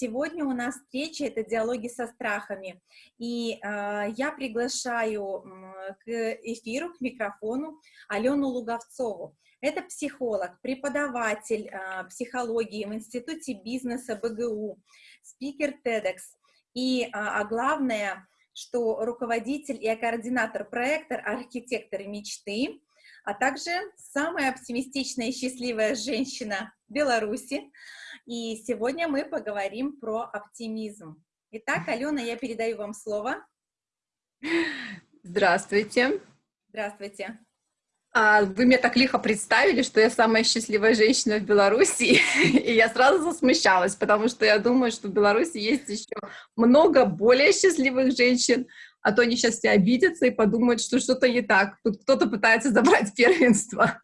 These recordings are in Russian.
Сегодня у нас встреча, это диалоги со страхами, и э, я приглашаю э, к эфиру, к микрофону Алену Луговцову. Это психолог, преподаватель э, психологии в Институте бизнеса БГУ, спикер TEDx, и, а главное, что руководитель и координатор проекта «Архитекторы мечты», а также самая оптимистичная и счастливая женщина Беларуси. И сегодня мы поговорим про оптимизм. Итак, Алена, я передаю вам слово. Здравствуйте. Здравствуйте. А вы меня так лихо представили, что я самая счастливая женщина в Беларуси, и я сразу засмущалась, потому что я думаю, что в Беларуси есть еще много более счастливых женщин, а то они сейчас все обидятся и подумают, что что-то не так, тут кто-то пытается забрать первенство.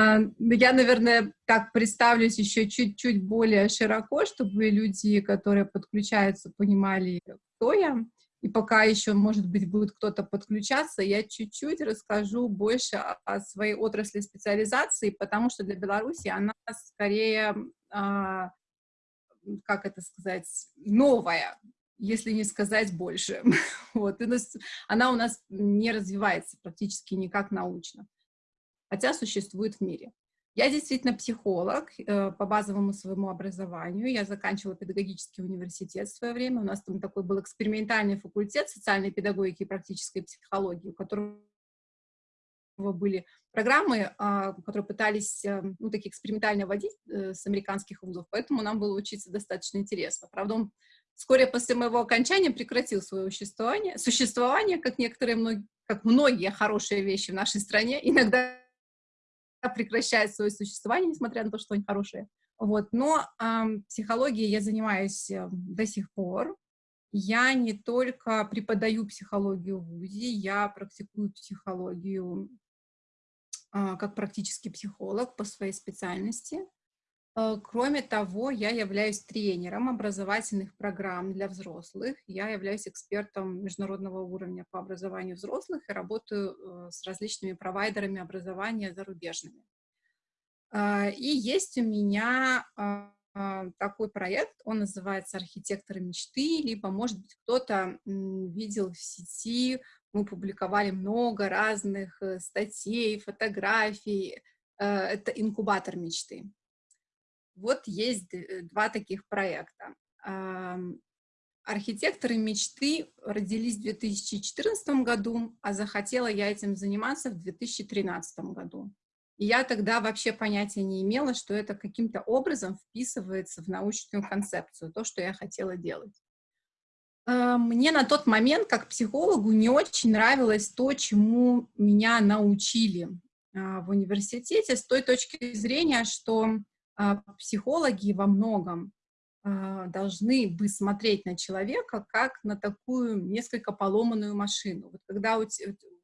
А, я, наверное, так представлюсь еще чуть-чуть более широко, чтобы люди, которые подключаются, понимали, кто я. И пока еще, может быть, будет кто-то подключаться, я чуть-чуть расскажу больше о своей отрасли специализации, потому что для Беларуси она скорее, а, как это сказать, новая, если не сказать больше. Вот. Она у нас не развивается практически никак научно, хотя существует в мире. Я действительно психолог э, по базовому своему образованию. Я заканчивала педагогический университет в свое время. У нас там такой был экспериментальный факультет социальной педагогики и практической психологии, у которого были программы, э, которые пытались, э, ну, такие экспериментально вводить э, с американских вузов, поэтому нам было учиться достаточно интересно. Правда, он вскоре после моего окончания прекратил свое существование, существование как некоторые, как многие хорошие вещи в нашей стране. Иногда прекращает свое существование, несмотря на то, что они хорошие. Вот. Но э, психологией я занимаюсь э, до сих пор. Я не только преподаю психологию в ВУЗе, я практикую психологию э, как практический психолог по своей специальности. Э, кроме того, я являюсь тренером образовательных программ для взрослых. Я являюсь экспертом международного уровня по образованию взрослых и работаю э, с различными провайдерами образования зарубежными. Э, и есть у меня такой проект, он называется «Архитекторы мечты», либо, может быть, кто-то видел в сети, мы публиковали много разных статей, фотографий. Это инкубатор мечты. Вот есть э, два таких проекта. Архитекторы мечты родились в 2014 году, а захотела я этим заниматься в 2013 году. И я тогда вообще понятия не имела, что это каким-то образом вписывается в научную концепцию, то, что я хотела делать. А, мне на тот момент, как психологу, не очень нравилось то, чему меня научили а, в университете, с той точки зрения, что психологи во многом а, должны бы смотреть на человека как на такую несколько поломанную машину. Вот когда у,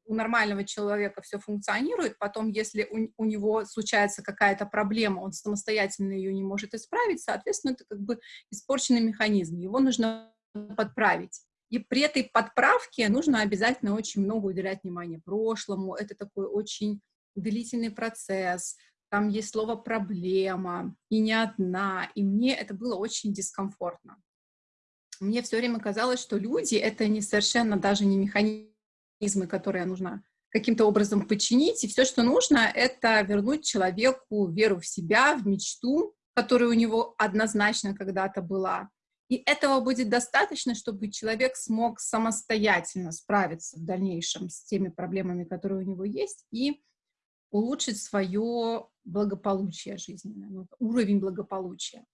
у нормального человека все функционирует, потом, если у, у него случается какая-то проблема, он самостоятельно ее не может исправить, соответственно, это как бы испорченный механизм, его нужно подправить. И при этой подправке нужно обязательно очень много уделять внимания прошлому, это такой очень длительный процесс, там есть слово «проблема», и не одна, и мне это было очень дискомфортно. Мне все время казалось, что люди — это не совершенно даже не механизмы, которые нужно каким-то образом починить, и все, что нужно, это вернуть человеку веру в себя, в мечту, которая у него однозначно когда-то была. И этого будет достаточно, чтобы человек смог самостоятельно справиться в дальнейшем с теми проблемами, которые у него есть, и улучшить свое благополучие жизненное, уровень благополучия.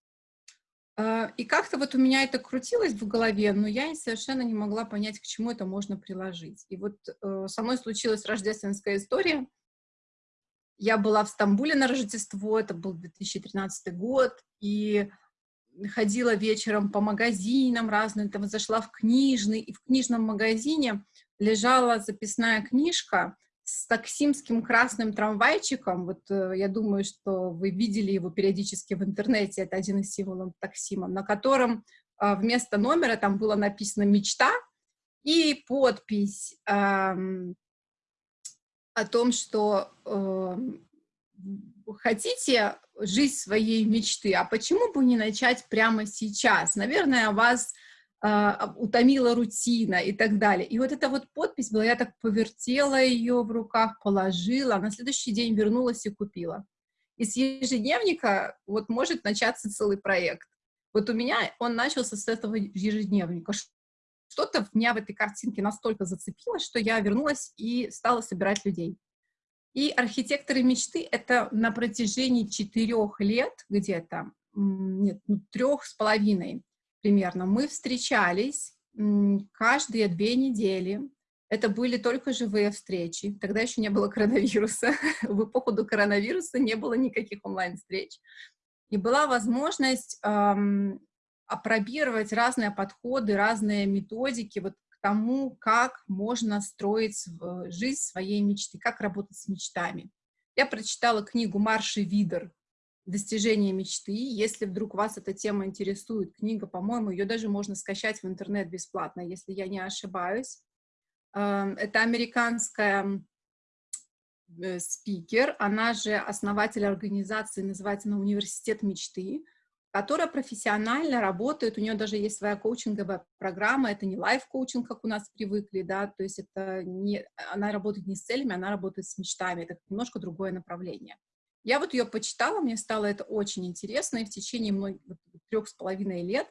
А, и как-то вот у меня это крутилось в голове, но я совершенно не могла понять, к чему это можно приложить. И вот э, со мной случилась рождественская история. Я была в Стамбуле на Рождество, это был 2013 год, и ходила вечером по магазинам разным, там зашла в книжный, и в книжном магазине лежала записная книжка с таксимским красным трамвайчиком. Вот э, я думаю, что вы видели его периодически в интернете. Это один из символов таксима, на котором а, вместо номера там было написано «Мечта» и подпись эм, о том, что э, хотите жизнь своей мечты, а почему бы не начать прямо сейчас? Наверное, вас утомила рутина и так далее. И вот эта вот подпись была, я так повертела ее в руках, положила, а на следующий день вернулась и купила. И с ежедневника вот может начаться целый проект. Вот у меня он начался с этого ежедневника. Что-то меня в этой картинке настолько зацепило, что я вернулась и стала собирать людей. И архитекторы мечты — это на протяжении четырех лет где-то, нет, ну, трех с половиной примерно, мы встречались каждые две недели. Это были только живые встречи. Тогда еще не было коронавируса. В эпоху до коронавируса не было никаких онлайн-встреч. И была возможность опробировать разные подходы, разные методики вот тому, как можно строить жизнь своей мечты, как работать с мечтами. Я прочитала книгу Марши Видер «Достижение мечты». Если вдруг вас эта тема интересует, книга, по-моему, ее даже можно скачать в интернет бесплатно, если я не ошибаюсь. Эм, это американская э, спикер, она же основатель организации, называется она «Университет мечты» которая профессионально работает, у нее даже есть своя коучинговая программа, это не лайф-коучинг, как у нас привыкли, да, то есть это не, она работает не с целями, она работает с мечтами, это немножко другое направление. Я вот ее почитала, мне стало это очень интересно, и в течение многих, трех с половиной лет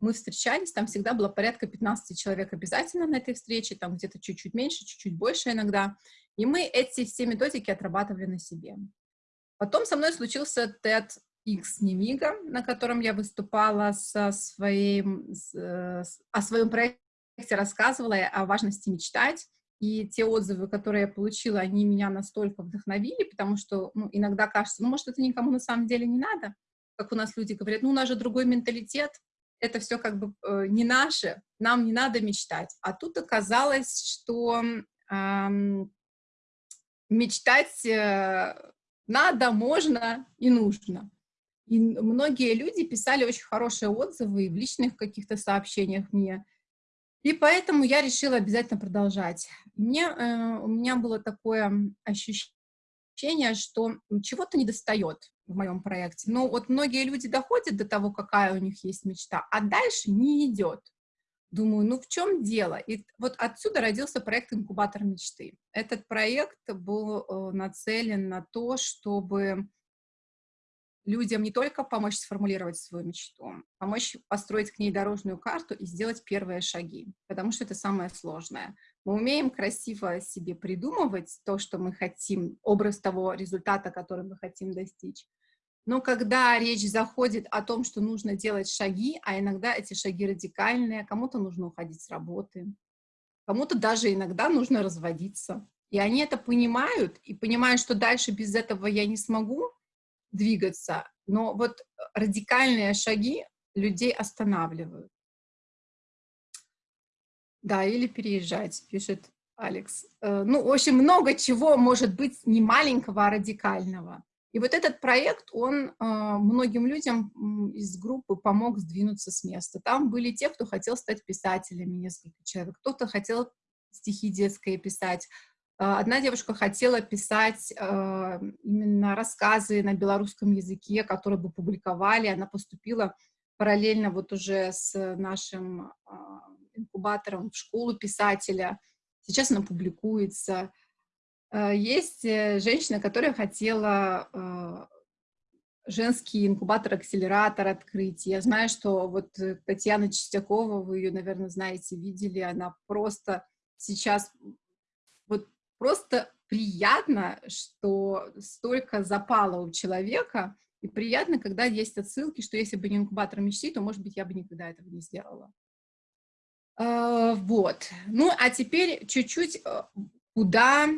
мы встречались, там всегда было порядка 15 человек обязательно на этой встрече, там где-то чуть-чуть меньше, чуть-чуть больше иногда, и мы эти все методики отрабатывали на себе. Потом со мной случился TED X Немига, на котором я выступала со своим, с, э, о своем проекте, рассказывала о важности мечтать. И те отзывы, которые я получила, они меня настолько вдохновили, потому что ну, иногда кажется, ну, может, это никому на самом деле не надо. Как у нас люди говорят, ну, у нас же другой менталитет, это все как бы э, не наше, нам не надо мечтать. А тут оказалось, что э, мечтать надо, можно и нужно. И многие люди писали очень хорошие отзывы в личных каких-то сообщениях мне. И поэтому я решила обязательно продолжать. Мне, э, у меня было такое ощущение, что чего-то не достает в моем проекте. Но вот многие люди доходят до того, какая у них есть мечта, а дальше не идет. Думаю, ну в чем дело? И вот отсюда родился проект «Инкубатор мечты». Этот проект был э, нацелен на то, чтобы людям не только помочь сформулировать свою мечту, помочь построить к ней дорожную карту и сделать первые шаги, потому что это самое сложное. Мы умеем красиво себе придумывать то, что мы хотим, образ того результата, который мы хотим достичь. Но когда речь заходит о том, что нужно делать шаги, а иногда эти шаги радикальные, кому-то нужно уходить с работы, кому-то даже иногда нужно разводиться. И они это понимают, и понимают, что дальше без этого я не смогу, двигаться, но вот радикальные шаги людей останавливают. Да, или переезжать, пишет Алекс. Э, ну, общем, много чего может быть не маленького, а радикального. И вот этот проект, он э, многим людям из группы помог сдвинуться с места. Там были те, кто хотел стать писателями, несколько человек, кто-то хотел стихи детские писать, одна девушка хотела писать э, именно рассказы на белорусском языке, которые бы публиковали. Она поступила параллельно вот уже с нашим э, инкубатором в школу писателя. Сейчас она публикуется. Э, есть женщина, которая хотела э, женский инкубатор-акселератор открыть. Я знаю, что вот Татьяна Чистякова, вы ее, наверное, знаете, видели, она просто сейчас вот просто приятно, что столько запало у человека, и приятно, когда есть отсылки, что если бы не инкубатор мечты, то, может быть, я бы никогда этого не сделала. А, вот. Ну, а теперь чуть-чуть э, куда...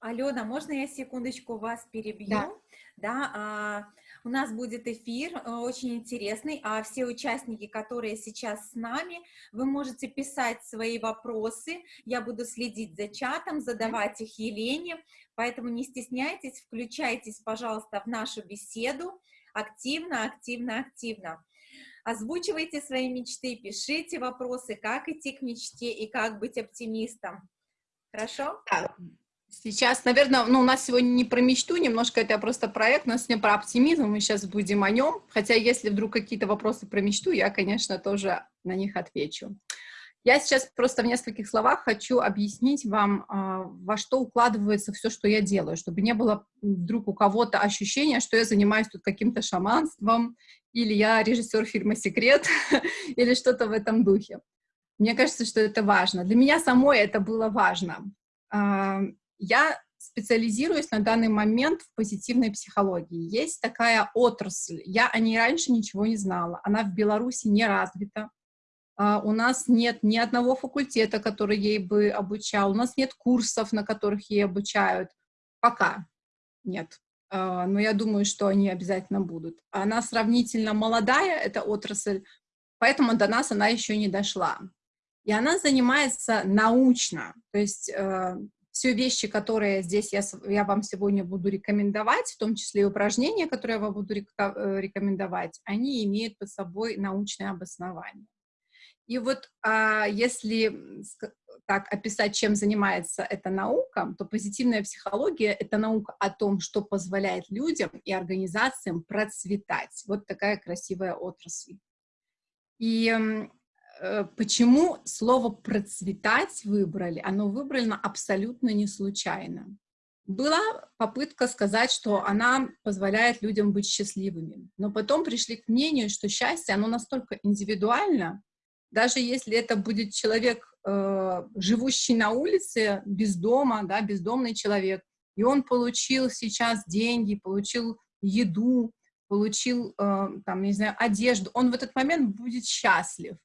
Алена, можно я секундочку вас перебью? Да. да а, у нас будет эфир э, очень интересный, а все участники, которые сейчас с нами, вы можете писать свои вопросы, я буду следить за чатом, задавать их Елене, поэтому не стесняйтесь, включайтесь, пожалуйста, в нашу беседу активно, активно, активно. Озвучивайте свои мечты, пишите вопросы, как идти к мечте и как быть оптимистом. Хорошо? Сейчас, наверное, ну, у нас сегодня не про мечту, немножко это просто проект, у нас сегодня про оптимизм, мы сейчас будем о нем. Хотя, если вдруг какие-то вопросы про мечту, я, конечно, тоже на них отвечу. Я сейчас просто в нескольких словах хочу объяснить вам, а, во что укладывается все, что я делаю, чтобы не было вдруг у кого-то ощущения, что я занимаюсь тут каким-то шаманством, или я режиссер фильма «Секрет», или что-то в этом духе. Мне кажется, что это важно. Для меня самой это было важно. Я специализируюсь на данный момент в позитивной психологии. Есть такая отрасль, я о ней раньше ничего не знала, она в Беларуси не развита, а, у нас нет ни одного факультета, который ей бы обучал, у нас нет курсов, на которых ей обучают. Пока нет. А, но я думаю, что они обязательно будут. Она сравнительно молодая, эта отрасль, поэтому до нас она еще не дошла. И она занимается научно, то есть э, все вещи, которые здесь я, я вам сегодня буду рекомендовать, в том числе и упражнения, которые я вам буду э, рекомендовать, они имеют под собой научное обоснование. И вот а, если так описать, чем занимается эта наука, то позитивная психология — это наука о том, что позволяет людям и организациям процветать. Вот такая красивая отрасль. И почему слово «процветать» выбрали? Оно выбрано абсолютно не случайно. Была попытка сказать, что она позволяет людям быть счастливыми, но потом пришли к мнению, что счастье, оно настолько индивидуально, даже если это будет человек, э, живущий на улице, без дома, да, бездомный человек, и он получил сейчас деньги, получил еду, получил, э, там, не знаю, одежду, он в этот момент будет счастлив.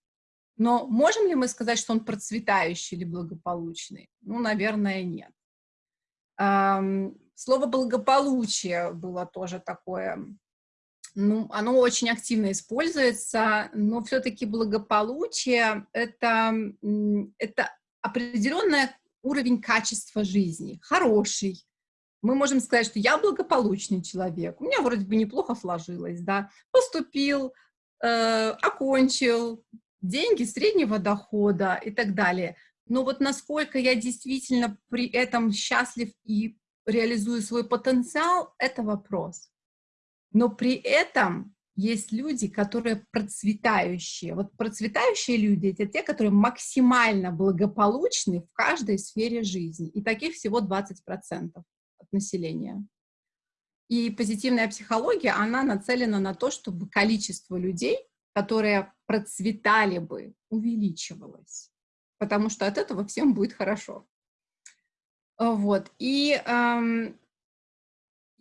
Но можем ли мы сказать, что он процветающий или благополучный? Ну, наверное, нет. Слово «благополучие» было тоже такое ну, оно очень активно используется, но все-таки благополучие это, это определенный уровень качества жизни, хороший. Мы можем сказать, что я благополучный человек, у меня вроде бы неплохо сложилось, да, поступил, э, окончил, деньги среднего дохода и так далее. Но вот насколько я действительно при этом счастлив и реализую свой потенциал, это вопрос. Но при этом есть люди, которые процветающие. Вот процветающие люди — это те, которые максимально благополучны в каждой сфере жизни. И таких всего 20% от населения. И позитивная психология, она нацелена на то, чтобы количество людей, которые процветали бы, увеличивалось. Потому что от этого всем будет хорошо. Вот. И эм,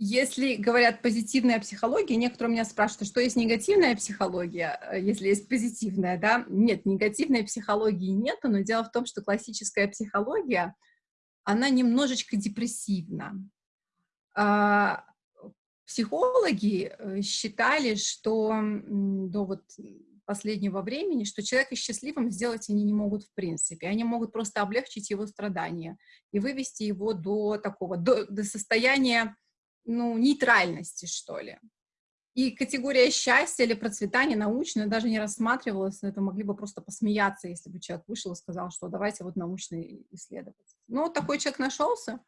если говорят позитивная психология, некоторые меня спрашивают, что есть негативная психология, э, если есть позитивная, да? Нет, негативной психологии нет, но дело в том, что классическая психология, она немножечко депрессивна. Психологи э, считали, что до вот последнего времени, что человека счастливым сделать они не могут в принципе. Они могут просто облегчить его страдания и вывести его до такого, до, до состояния ну, нейтральности, что ли. И категория счастья или процветания научная даже не рассматривалась, это могли бы просто посмеяться, если бы человек вышел и сказал, что давайте вот научный исследовать. Ну, вот такой человек нашелся.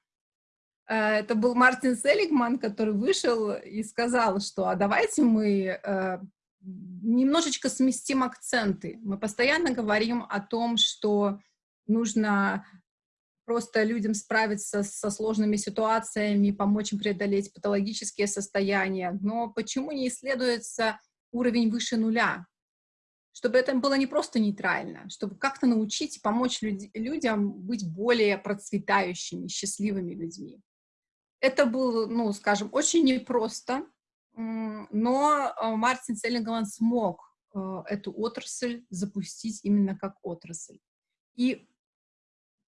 Э, это был Мартин Селигман, который вышел и сказал, что а давайте мы э, немножечко сместим акценты. Мы постоянно говорим о том, что нужно просто людям справиться со сложными ситуациями, помочь им преодолеть патологические состояния. Но почему не исследуется уровень выше нуля? Чтобы это было не просто нейтрально, чтобы как-то научить и помочь люд людям быть более процветающими, счастливыми людьми. Это было, ну, скажем, очень непросто, но э, Мартин Селлингман смог э, эту отрасль запустить именно как отрасль. И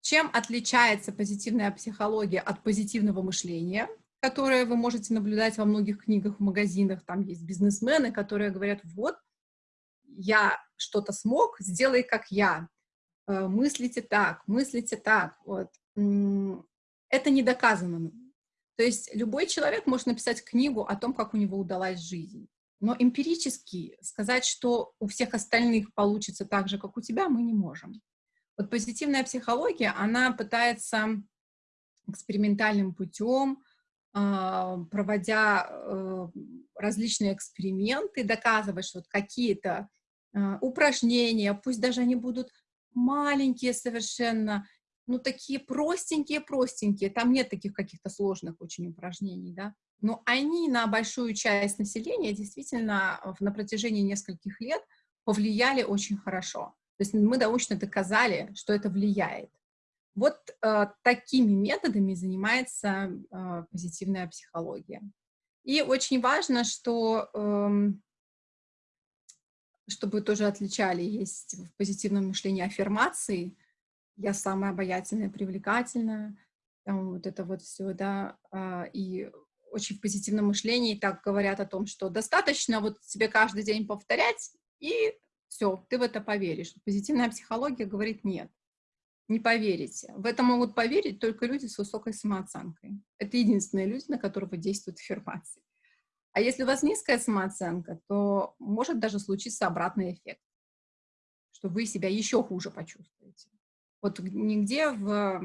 чем отличается позитивная психология от позитивного мышления, которое вы можете наблюдать во многих книгах, в магазинах, там есть бизнесмены, которые говорят, вот, я что-то смог, сделай как я, э, мыслите так, мыслите так, вот. Это не доказано. То есть любой человек может написать книгу о том, как у него удалась жизнь. Но эмпирически сказать, что у всех остальных получится так же, как у тебя, мы не можем. Вот позитивная психология, она пытается экспериментальным путем, а, проводя э, различные эксперименты, доказывать, что вот какие-то а, упражнения, пусть даже они будут маленькие совершенно, ну, такие простенькие-простенькие, там нет таких каких-то сложных очень упражнений, да, но они на большую часть населения действительно на протяжении нескольких лет повлияли очень хорошо. То есть мы научно доказали, что это влияет. Вот э, такими методами занимается э, позитивная психология. И очень важно, что, э, чтобы тоже отличали, есть в позитивном мышлении аффирмации, я самая обаятельная, привлекательная, там вот это вот все, да, э, и очень в позитивном мышлении так говорят о том, что достаточно вот тебе каждый день повторять, и все, ты в это поверишь. Позитивная психология говорит нет не поверите. В это могут поверить только люди с высокой самооценкой. Это единственные люди, на которых действует аффирмации. А если у вас низкая самооценка, то может даже случиться обратный эффект, что вы себя еще хуже почувствуете. Вот нигде в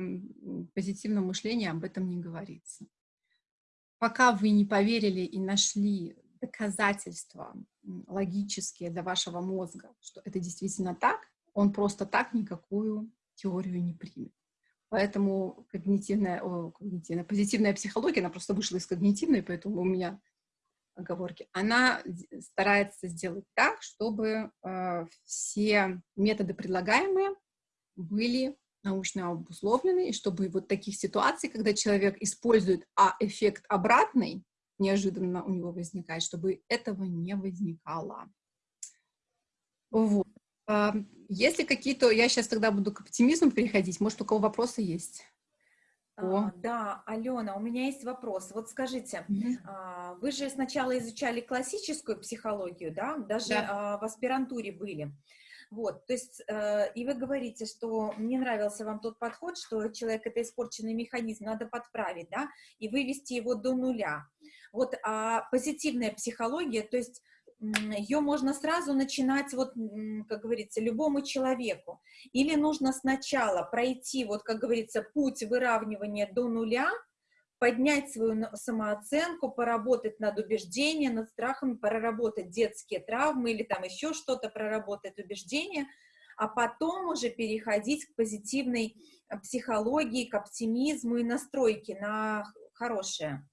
позитивном мышлении об этом не говорится. Пока вы не поверили и нашли доказательства логические для вашего мозга, что это действительно так, он просто так никакую теорию не примет. Поэтому когнитивная, о, когнитивная, позитивная психология, она просто вышла из когнитивной, поэтому у меня оговорки. Она старается сделать так, чтобы э, все методы предлагаемые были научно обусловлены, и чтобы вот таких ситуаций, когда человек использует а эффект обратный, неожиданно у него возникает, чтобы этого не возникало. Вот. Если какие-то, я сейчас тогда буду к оптимизму переходить, может, у кого вопросы есть? А, да, Алена, у меня есть вопрос. Вот скажите, mm а, вы же сначала изучали классическую психологию, да, даже да. А, в аспирантуре были. Вот, то есть, э, и вы говорите, что мне нравился вам тот подход, что человек это испорченный механизм, надо подправить, да, и вывести его до нуля. Вот, а позитивная психология, то есть ее можно сразу начинать, вот, как говорится, любому человеку. Или нужно сначала пройти, вот, как говорится, путь выравнивания до нуля, поднять свою самооценку, поработать над убеждением, над страхом, проработать детские травмы или там еще что-то, проработать убеждения, а потом уже переходить к позитивной э, психологии, к оптимизму и настройке на хорошее.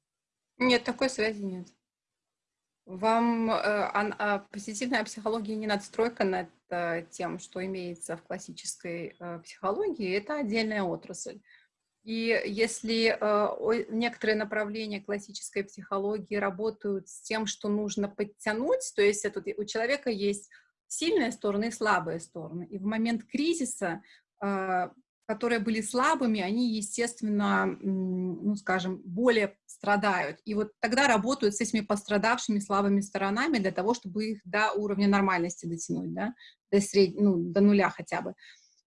Нет, такой связи нет. Вам э, а, позитивная психология не надстройка над э, тем, что имеется в классической э, психологии, это отдельная отрасль. И если э, некоторые направления классической психологии работают с тем, что нужно подтянуть, то есть это, у человека есть сильные стороны и слабые стороны, и в момент кризиса э, которые были слабыми, они, естественно, ну, скажем, более страдают. И вот тогда работают с этими пострадавшими слабыми сторонами для того, чтобы их до уровня нормальности дотянуть, да, до, сред... ну, до нуля хотя бы.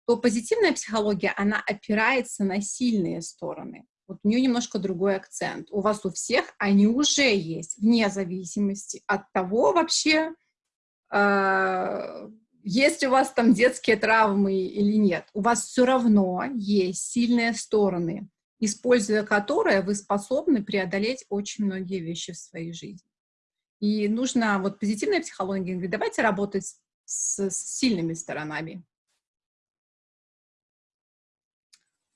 То позитивная психология, она опирается на сильные стороны. Вот у нее немножко другой акцент. У вас у всех они уже есть, вне зависимости от того вообще, э есть у вас там детские травмы или нет, у вас все равно есть сильные стороны, используя которые вы способны преодолеть очень многие вещи в своей жизни. И нужно, вот позитивная психология говорит, давайте работать с, с сильными сторонами.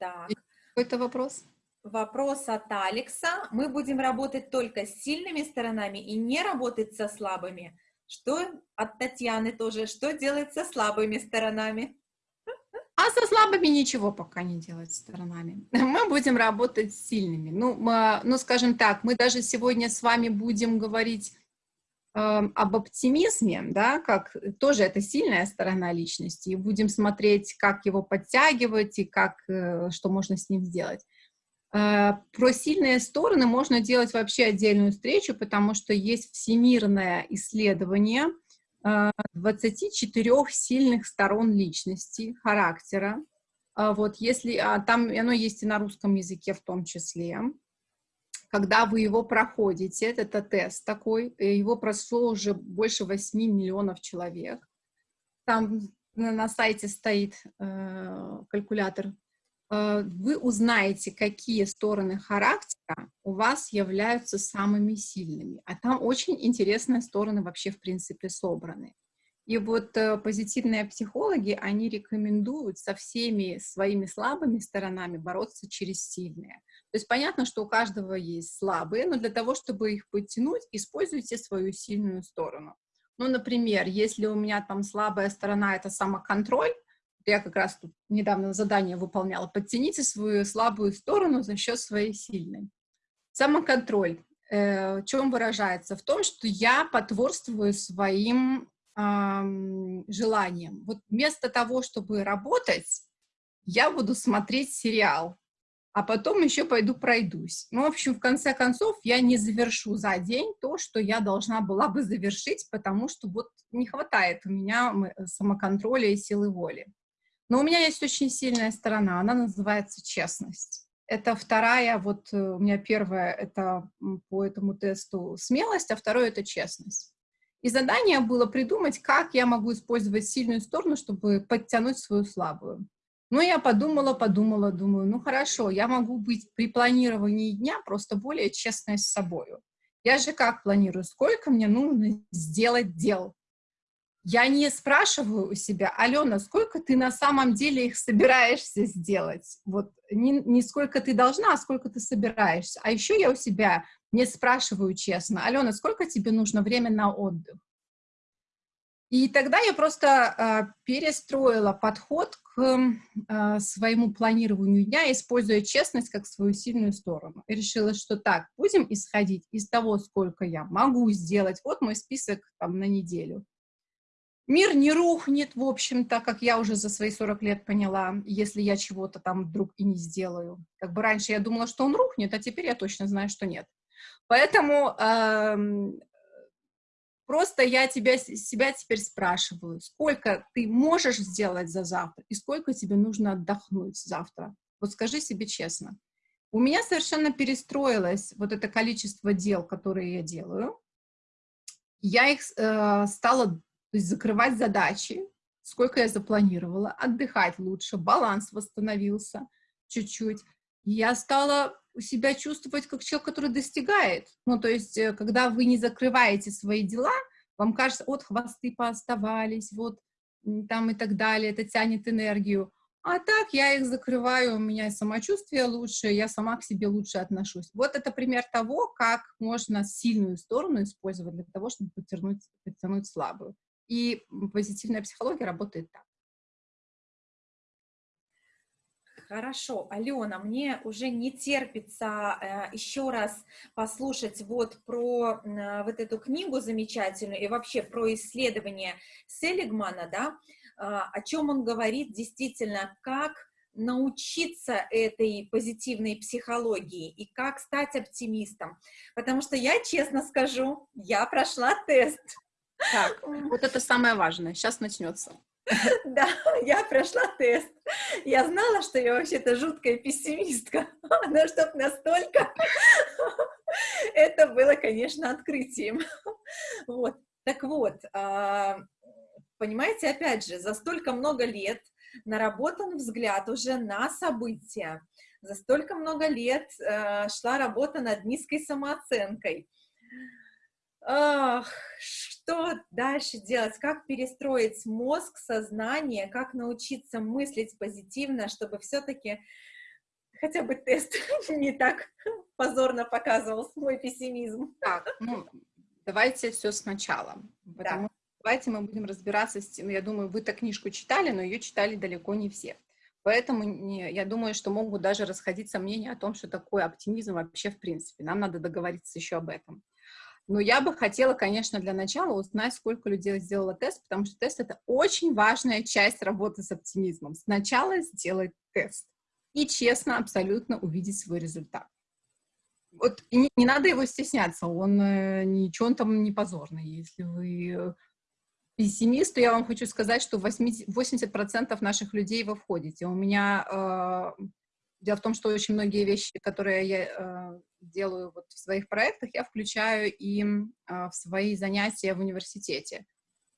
Так. Какой-то вопрос? Вопрос от Алекса. Мы будем работать только с сильными сторонами и не работать со слабыми. Что от Татьяны тоже, что делать со слабыми сторонами? А со слабыми ничего пока не делать сторонами. Мы будем работать с сильными. Ну, мы, ну скажем так, мы даже сегодня с вами будем говорить об оптимизме, да, как тоже это сильная сторона личности, и будем смотреть, как его подтягивать и как, э, что можно с ним сделать. Э, про сильные стороны можно делать вообще отдельную встречу, потому что есть всемирное исследование 24 э, сильных сторон личности, характера. А вот если, а там оно есть и на русском языке в том числе. Когда вы его проходите, это тест такой, его прошло уже больше 8 миллионов человек. Там на сайте стоит э, калькулятор э, вы узнаете, какие стороны характера у вас являются самыми сильными. А там очень интересные стороны вообще, в принципе, собраны. И вот э, позитивные психологи, они рекомендуют со всеми своими слабыми сторонами бороться через сильные. То есть понятно, что у каждого есть слабые, но для того, чтобы их подтянуть, используйте свою сильную сторону. Ну, например, если у меня там слабая сторона — это самоконтроль, я как раз тут недавно задание выполняла, подтяните свою слабую сторону за счет своей сильной. Самоконтроль э, чем выражается? В том, что я потворствую своим э, желаниям. Вот вместо того, чтобы работать, я буду смотреть сериал а потом еще пойду пройдусь. Ну, в общем, в конце концов, я не завершу за день то, что я должна была бы завершить, потому что вот не хватает у меня самоконтроля и силы воли. Но у меня есть очень сильная сторона, она называется честность. Это вторая, вот э, у меня первая, это по этому тесту смелость, а второе — это честность. И задание было придумать, как я могу использовать сильную сторону, чтобы подтянуть свою слабую. Ну, я подумала, подумала, думаю, ну, хорошо, я могу быть при планировании дня просто более честной с собой. Я же как планирую, сколько мне нужно сделать дел? Я не спрашиваю у себя, Алена, сколько ты на самом деле их собираешься сделать? Вот не, не сколько ты должна, а сколько ты собираешься. А еще я у себя не спрашиваю честно, Алена, сколько тебе нужно время на отдых? И тогда я просто э, перестроила подход к э, своему планированию дня, используя честность как свою сильную сторону. И решила, что так, будем исходить из того, сколько я могу сделать. Вот мой список там на неделю. Мир не рухнет, в общем-то, как я уже за свои 40 лет поняла, если я чего-то там вдруг и не сделаю. Как бы раньше я думала, что он рухнет, а теперь я точно знаю, что нет. Поэтому Просто я тебя, себя теперь спрашиваю, сколько ты можешь сделать за завтра и сколько тебе нужно отдохнуть завтра. Вот скажи себе честно. У меня совершенно перестроилось вот это количество дел, которые я делаю. Я их э, стала есть, закрывать задачи, сколько я запланировала, отдыхать лучше, баланс восстановился чуть-чуть. Я стала себя чувствовать как человек, который достигает. Ну, то есть, э, когда вы не закрываете свои дела, вам кажется, вот хвосты пооставались, вот там и так далее, это тянет энергию. А так я их закрываю, у меня самочувствие лучше, я сама к себе лучше отношусь. Вот это пример того, как можно сильную сторону использовать для того, чтобы подтянуть, подтянуть слабую. И позитивная психология работает так. Хорошо, Алена, мне уже не терпится э, еще раз послушать вот про э, вот эту книгу замечательную и вообще про исследование Селигмана, да, э, о чем он говорит действительно, как научиться этой позитивной психологии и как стать оптимистом. Потому что я, честно скажу, я прошла тест. Так, вот это самое важное. Сейчас начнется. Да, я прошла тест. Я знала, что я вообще-то жуткая пессимистка, но чтоб настолько, это было, конечно, открытием. Вот. Так вот, а, понимаете, опять же, за столько много лет наработан взгляд уже на события, за столько много лет э, шла работа над низкой самооценкой, Ах, что дальше делать? Как перестроить мозг, сознание? Как научиться мыслить позитивно, чтобы все-таки хотя бы тест не так позорно показывал свой пессимизм? Так, ну, давайте все сначала. Потому да. давайте мы будем разбираться с тем, я думаю, вы-то книжку читали, но ее читали далеко не все. Поэтому не, я думаю, что могут даже расходиться мнения о том, что такое оптимизм вообще в принципе. Нам надо договориться еще об этом. Но я бы хотела, конечно, для начала узнать, сколько людей сделало тест, потому что тест — это очень важная часть работы с оптимизмом. Сначала сделать тест и честно, абсолютно увидеть свой результат. Вот не, не надо его стесняться, он э, ничего он там не позорный. Если вы пессимист, то я вам хочу сказать, что 80%, 80 наших людей вы входите. У меня э, Дело в том, что очень многие вещи, которые я э, делаю вот в своих проектах, я включаю и э, в свои занятия в университете.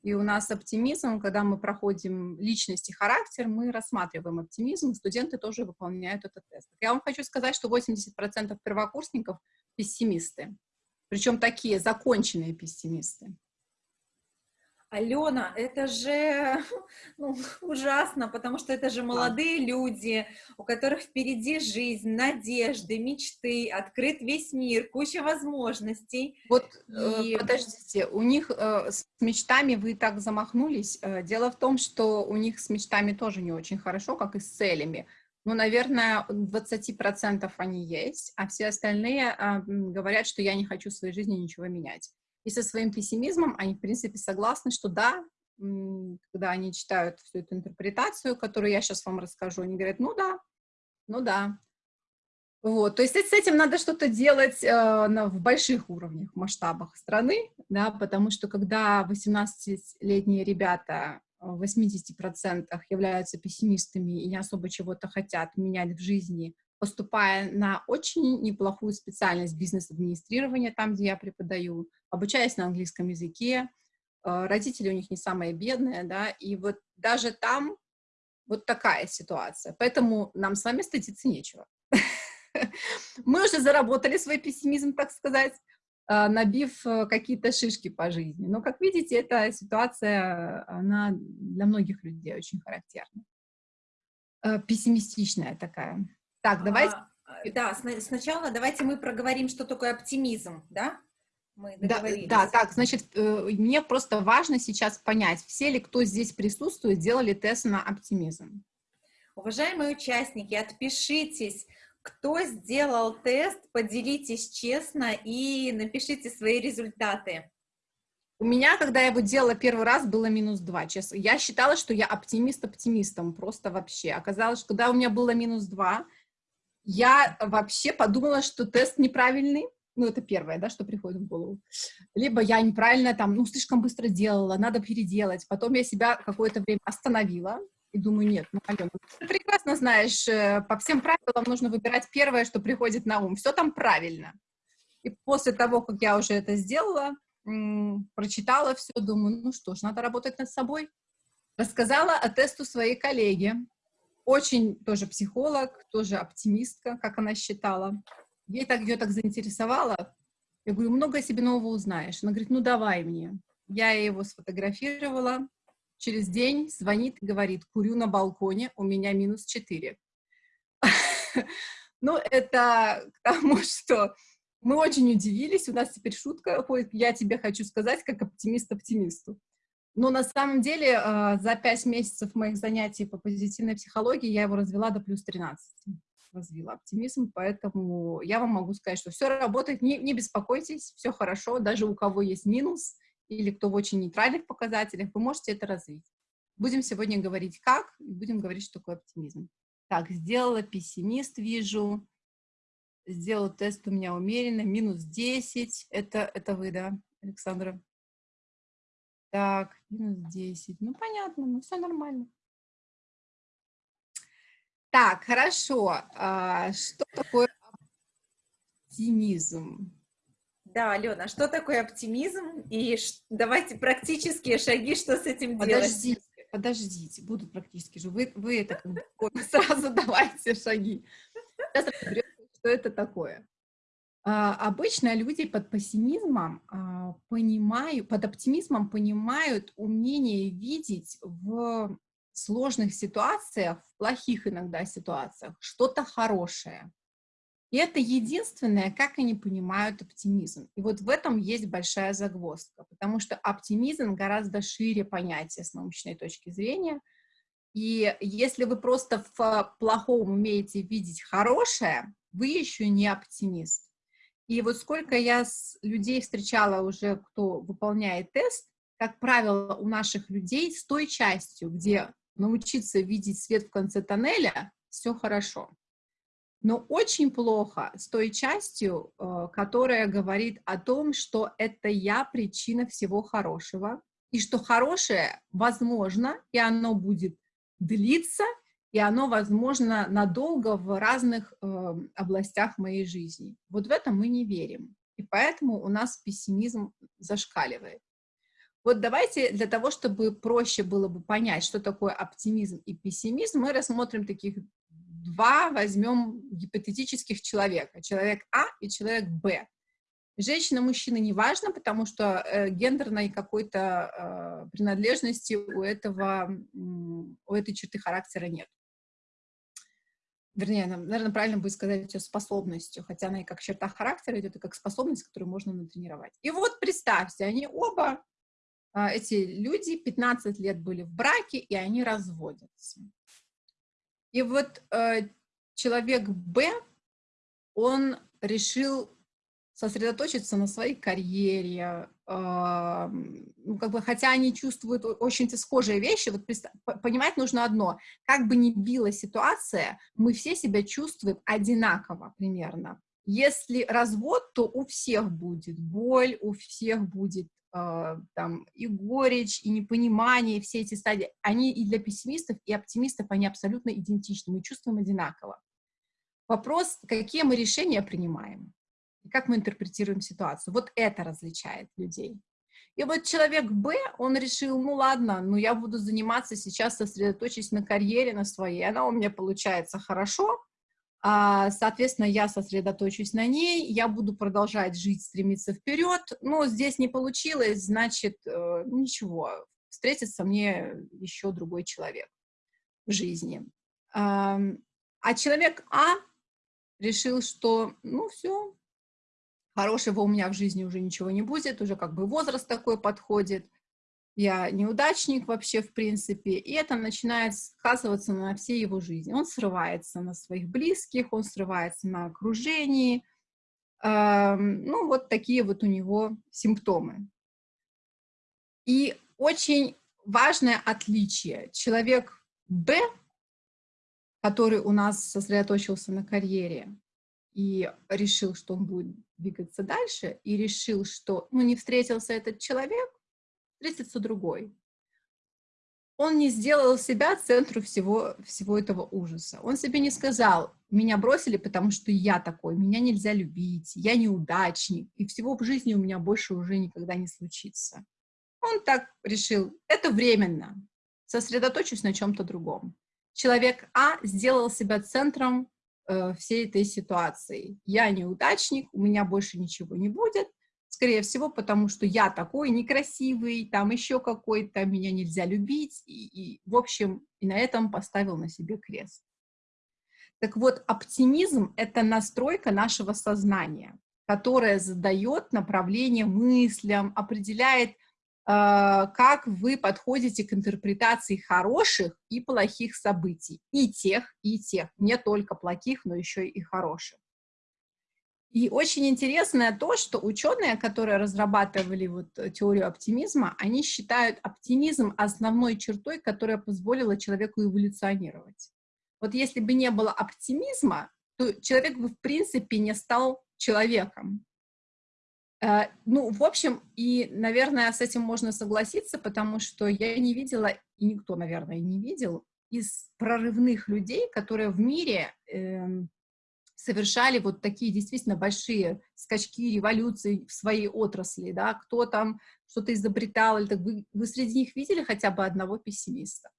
И у нас оптимизм, когда мы проходим личность и характер, мы рассматриваем оптимизм, студенты тоже выполняют этот тест. Я вам хочу сказать, что 80% первокурсников пессимисты, причем такие законченные пессимисты. Алена, это же ну, ужасно, потому что это же молодые да. люди, у которых впереди жизнь, надежды, мечты, открыт весь мир, куча возможностей. Вот, э, и... подождите, у них э, с мечтами вы так замахнулись. Э, дело в том, что у них с мечтами тоже не очень хорошо, как и с целями. Ну, наверное, 20% они есть, а все остальные э, говорят, что я не хочу в своей жизни ничего менять. И со своим пессимизмом они, в принципе, согласны, что да, когда они читают всю эту интерпретацию, которую я сейчас вам расскажу, они говорят, ну да, ну да. Вот, то есть с этим надо что-то делать э, на, в больших уровнях, масштабах страны, да, потому что когда 18-летние ребята в 80% являются пессимистами и не особо чего-то хотят менять в жизни, поступая на очень неплохую специальность бизнес-администрирования, там, где я преподаю, обучаясь на английском языке, э, родители у них не самые бедные, да, и вот даже там вот такая ситуация. Поэтому нам с вами стыдиться нечего. Мы уже заработали свой пессимизм, так сказать, э, набив э, какие-то шишки по жизни. Но, как видите, эта ситуация, она для многих людей очень характерна. Пессимистичная такая. Так, давайте... А, да, сначала давайте мы проговорим, что такое оптимизм, да? Мы да, да, так, значит, э, мне просто важно сейчас понять, все ли, кто здесь присутствует, делали тест на оптимизм. Уважаемые участники, отпишитесь, кто сделал тест, поделитесь честно и напишите свои результаты. У меня, когда я его делала первый раз, было минус два. Честно. Я считала, что я оптимист оптимистом, просто вообще. Оказалось, что когда у меня было минус два, я вообще подумала, что тест неправильный, ну, это первое, да, что приходит в голову. Либо я неправильно там, ну, слишком быстро делала, надо переделать. Потом я себя какое-то время остановила и думаю, нет, ну, Алена, ты прекрасно знаешь, э, по всем правилам нужно выбирать первое, что приходит на ум. Все там правильно. И после того, как я уже это сделала, прочитала все, думаю, ну что ж, надо работать над собой. Рассказала о тесту своей коллеге, очень тоже психолог, тоже оптимистка, как она считала ей так, ее так заинтересовало. Я говорю, много о себе нового узнаешь. Она говорит, ну давай мне. Я его сфотографировала. Через день звонит и говорит, курю на балконе, у меня минус 4. Ну, это к тому, что мы очень удивились, у нас теперь шутка ходит, я тебе хочу сказать, как оптимист оптимисту. Но на самом деле а, за пять месяцев моих занятий по позитивной психологии я его развела до плюс 13 развила оптимизм, поэтому я вам могу сказать, что все работает, не, не беспокойтесь, все хорошо, даже у кого есть минус или кто в очень нейтральных показателях, вы можете это развить. Будем сегодня говорить как, и будем говорить, что такое оптимизм. Так, сделала пессимист, вижу. Сделал тест у меня умеренно, минус 10. Это, это вы, да, Александра? Так, минус 10. Ну, понятно, ну, все нормально. Так, хорошо. А, что такое оптимизм? Да, Алена, что такое оптимизм? И давайте практические шаги, что с этим подождите, делать? Подождите, будут практически же. Вы, вы это сразу давайте шаги. Сейчас разберемся, что это такое. А, обычно люди под пессимизмом а, понимают, под оптимизмом понимают умение видеть в сложных ситуациях, в плохих иногда ситуациях, что-то хорошее. И это единственное, как они понимают оптимизм. И вот в этом есть большая загвоздка, потому что оптимизм гораздо шире понятие с научной точки зрения. И если вы просто в плохом умеете видеть хорошее, вы еще не оптимист. И вот сколько я с людей встречала уже, кто выполняет тест, как правило, у наших людей с той частью, где научиться видеть свет в конце тоннеля, все хорошо. Но очень плохо с той частью, э, которая говорит о том, что это я причина всего хорошего, и что хорошее возможно, и оно будет длиться, и оно возможно надолго в разных э, областях моей жизни. Вот в это мы не верим. И поэтому у нас пессимизм зашкаливает. Вот давайте для того, чтобы проще было бы понять, что такое оптимизм и пессимизм, мы рассмотрим таких два, возьмем гипотетических человека. Человек А и человек Б. Женщина, мужчина не важно, потому что э, гендерной какой-то э, принадлежности у этого, у этой черты характера нет. Вернее, наверное, правильно будет сказать ее способностью, хотя она и как черта характера идет, и как способность, которую можно натренировать. И вот представьте, они оба, э, эти люди, 15 лет были в браке, и они разводятся. И вот э, человек Б, он решил сосредоточиться на своей карьере, ну, как бы, хотя они чувствуют очень схожие вещи, вот понимать нужно одно, как бы ни била ситуация, мы все себя чувствуем одинаково примерно. Если развод, то у всех будет боль, у всех будет э, там и горечь, и непонимание, и все эти стадии, они и для пессимистов, и оптимистов, они абсолютно идентичны, мы чувствуем одинаково. Вопрос, какие мы решения принимаем и как мы интерпретируем ситуацию. Вот это различает людей. И вот человек Б, он решил, ну ладно, ну я буду заниматься сейчас, сосредоточить на карьере, на своей, она у меня получается хорошо, а, соответственно, я сосредоточусь на ней, я буду продолжать жить, стремиться вперед, но здесь не получилось, значит, э, ничего, встретится мне еще другой человек в жизни. А человек А решил, что, ну все, хорошего у меня в жизни уже ничего не будет, уже как бы возраст такой подходит, я неудачник вообще в принципе, и это начинает сказываться на всей его жизни. Он срывается на своих близких, он срывается на окружении, ну вот такие вот у него симптомы. И очень важное отличие. Человек Б, который у нас сосредоточился на карьере, и решил, что он будет двигаться дальше, и решил, что, ну, не встретился этот человек, встретится другой. Он не сделал себя центру всего, всего этого ужаса. Он себе не сказал, меня бросили, потому что я такой, меня нельзя любить, я неудачник, и всего в жизни у меня больше уже никогда не случится. Он так решил, это временно, сосредоточусь на чем-то другом. Человек А сделал себя центром э, всей этой ситуации. Я неудачник, у меня больше ничего не будет, скорее всего, потому что я такой некрасивый, там еще какой-то, меня нельзя любить, и, и, в общем, и на этом поставил на себе крест. Так вот, оптимизм — это настройка нашего сознания, которая задает направление мыслям, определяет как вы подходите к интерпретации хороших и плохих событий, и тех, и тех, не только плохих, но еще и хороших. И очень интересно то, что ученые, которые разрабатывали вот теорию оптимизма, они считают оптимизм основной чертой, которая позволила человеку эволюционировать. Вот если бы не было оптимизма, то человек бы в принципе не стал человеком. Э, ну, в общем, и, наверное, с этим можно согласиться, потому что я не видела, и никто, наверное, не видел, из прорывных людей, которые в мире э, совершали вот такие действительно большие скачки, революции в своей отрасли, да, кто там что-то изобретал, или так вы, вы среди них видели хотя бы одного пессимиста?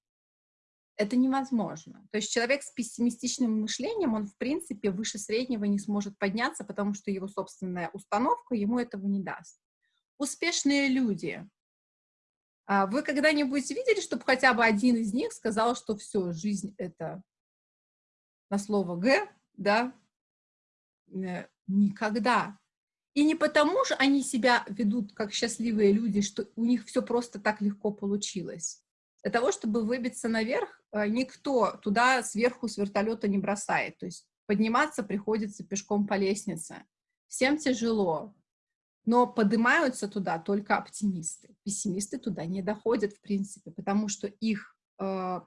Это невозможно. То есть человек с пессимистичным мышлением, он, в принципе, выше среднего не сможет подняться, потому что его собственная установка ему этого не даст. Успешные люди. А вы когда-нибудь видели, чтобы хотя бы один из них сказал, что все, жизнь — это на слово «г», да? Э, никогда. И не потому же они себя ведут как счастливые люди, что у них все просто так легко получилось. Для того, чтобы выбиться наверх, никто туда сверху с вертолета не бросает. То есть подниматься приходится пешком по лестнице. Всем тяжело. Но поднимаются туда только оптимисты. Пессимисты туда не доходят, в принципе, потому что их э,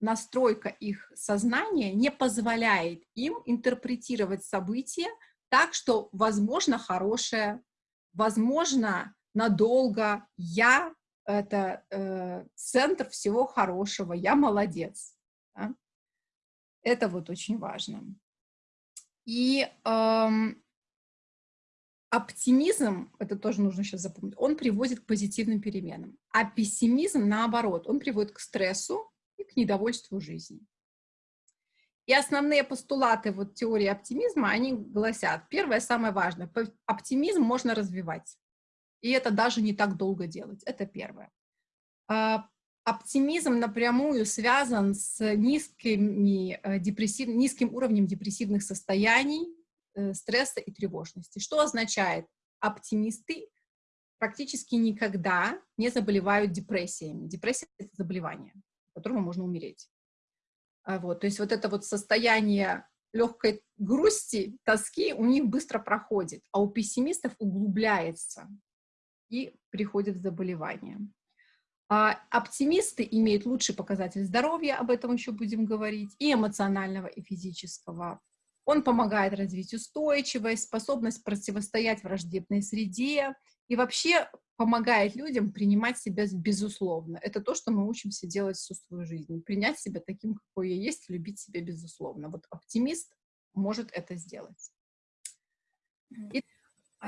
настройка их сознания не позволяет им интерпретировать события так, что возможно хорошее, возможно надолго, я это э, центр всего хорошего, я молодец. Да? Это вот очень важно. И эм, оптимизм, это тоже нужно сейчас запомнить, он приводит к позитивным переменам, а пессимизм, наоборот, он приводит к стрессу и к недовольству жизнью. И основные постулаты вот теории оптимизма, они гласят, первое, самое важное, оптимизм можно развивать, и это даже не так долго делать, это первое. А, оптимизм напрямую связан с низкими, э, депрессив, низким уровнем депрессивных состояний, э, стресса и тревожности. Что означает? Оптимисты практически никогда не заболевают депрессиями. Депрессия — это заболевание, от которого можно умереть. А вот, то есть вот это вот состояние легкой грусти, тоски у них быстро проходит, а у пессимистов углубляется и приходит заболевание. А оптимисты имеют лучший показатель здоровья, об этом еще будем говорить, и эмоционального, и физического. Он помогает развить устойчивость, способность противостоять враждебной среде и вообще помогает людям принимать себя безусловно. Это то, что мы учимся делать всю свою жизнь. Принять себя таким, какой я есть, любить себя безусловно. Вот оптимист может это сделать. И...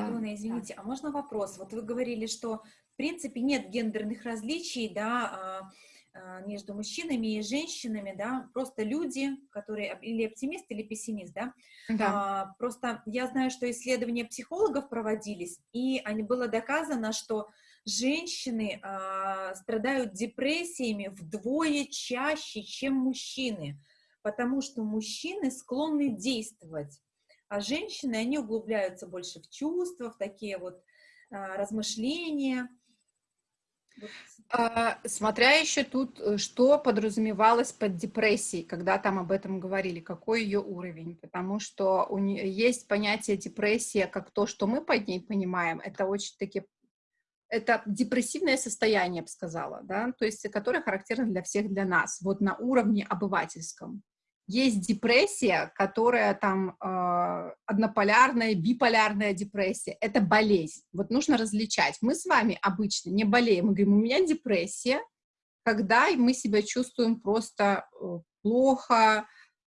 Алена, извините, а можно вопрос? Вот вы говорили, что принципе нет гендерных различий, да, а, а, между мужчинами и женщинами, да, просто люди, которые или оптимист, или пессимист, да. да. А, просто я знаю, что исследования психологов проводились, и они, было доказано, что женщины а, страдают депрессиями вдвое чаще, чем мужчины, потому что мужчины склонны действовать, а женщины, они углубляются больше в чувства, в такие вот а, размышления, а, смотря еще тут, э, что подразумевалось под депрессией, когда там об этом говорили, какой ее уровень, потому что у нее есть понятие депрессия как то, что мы под ней понимаем, это очень таки это депрессивное состояние, я бы сказала, да, то есть, которое характерно для всех, для нас, вот на уровне обывательском. Есть депрессия, которая там э, однополярная, биполярная депрессия. Это болезнь. Вот нужно различать. Мы с вами обычно не болеем. Мы говорим, у меня депрессия, когда мы себя чувствуем просто э, плохо.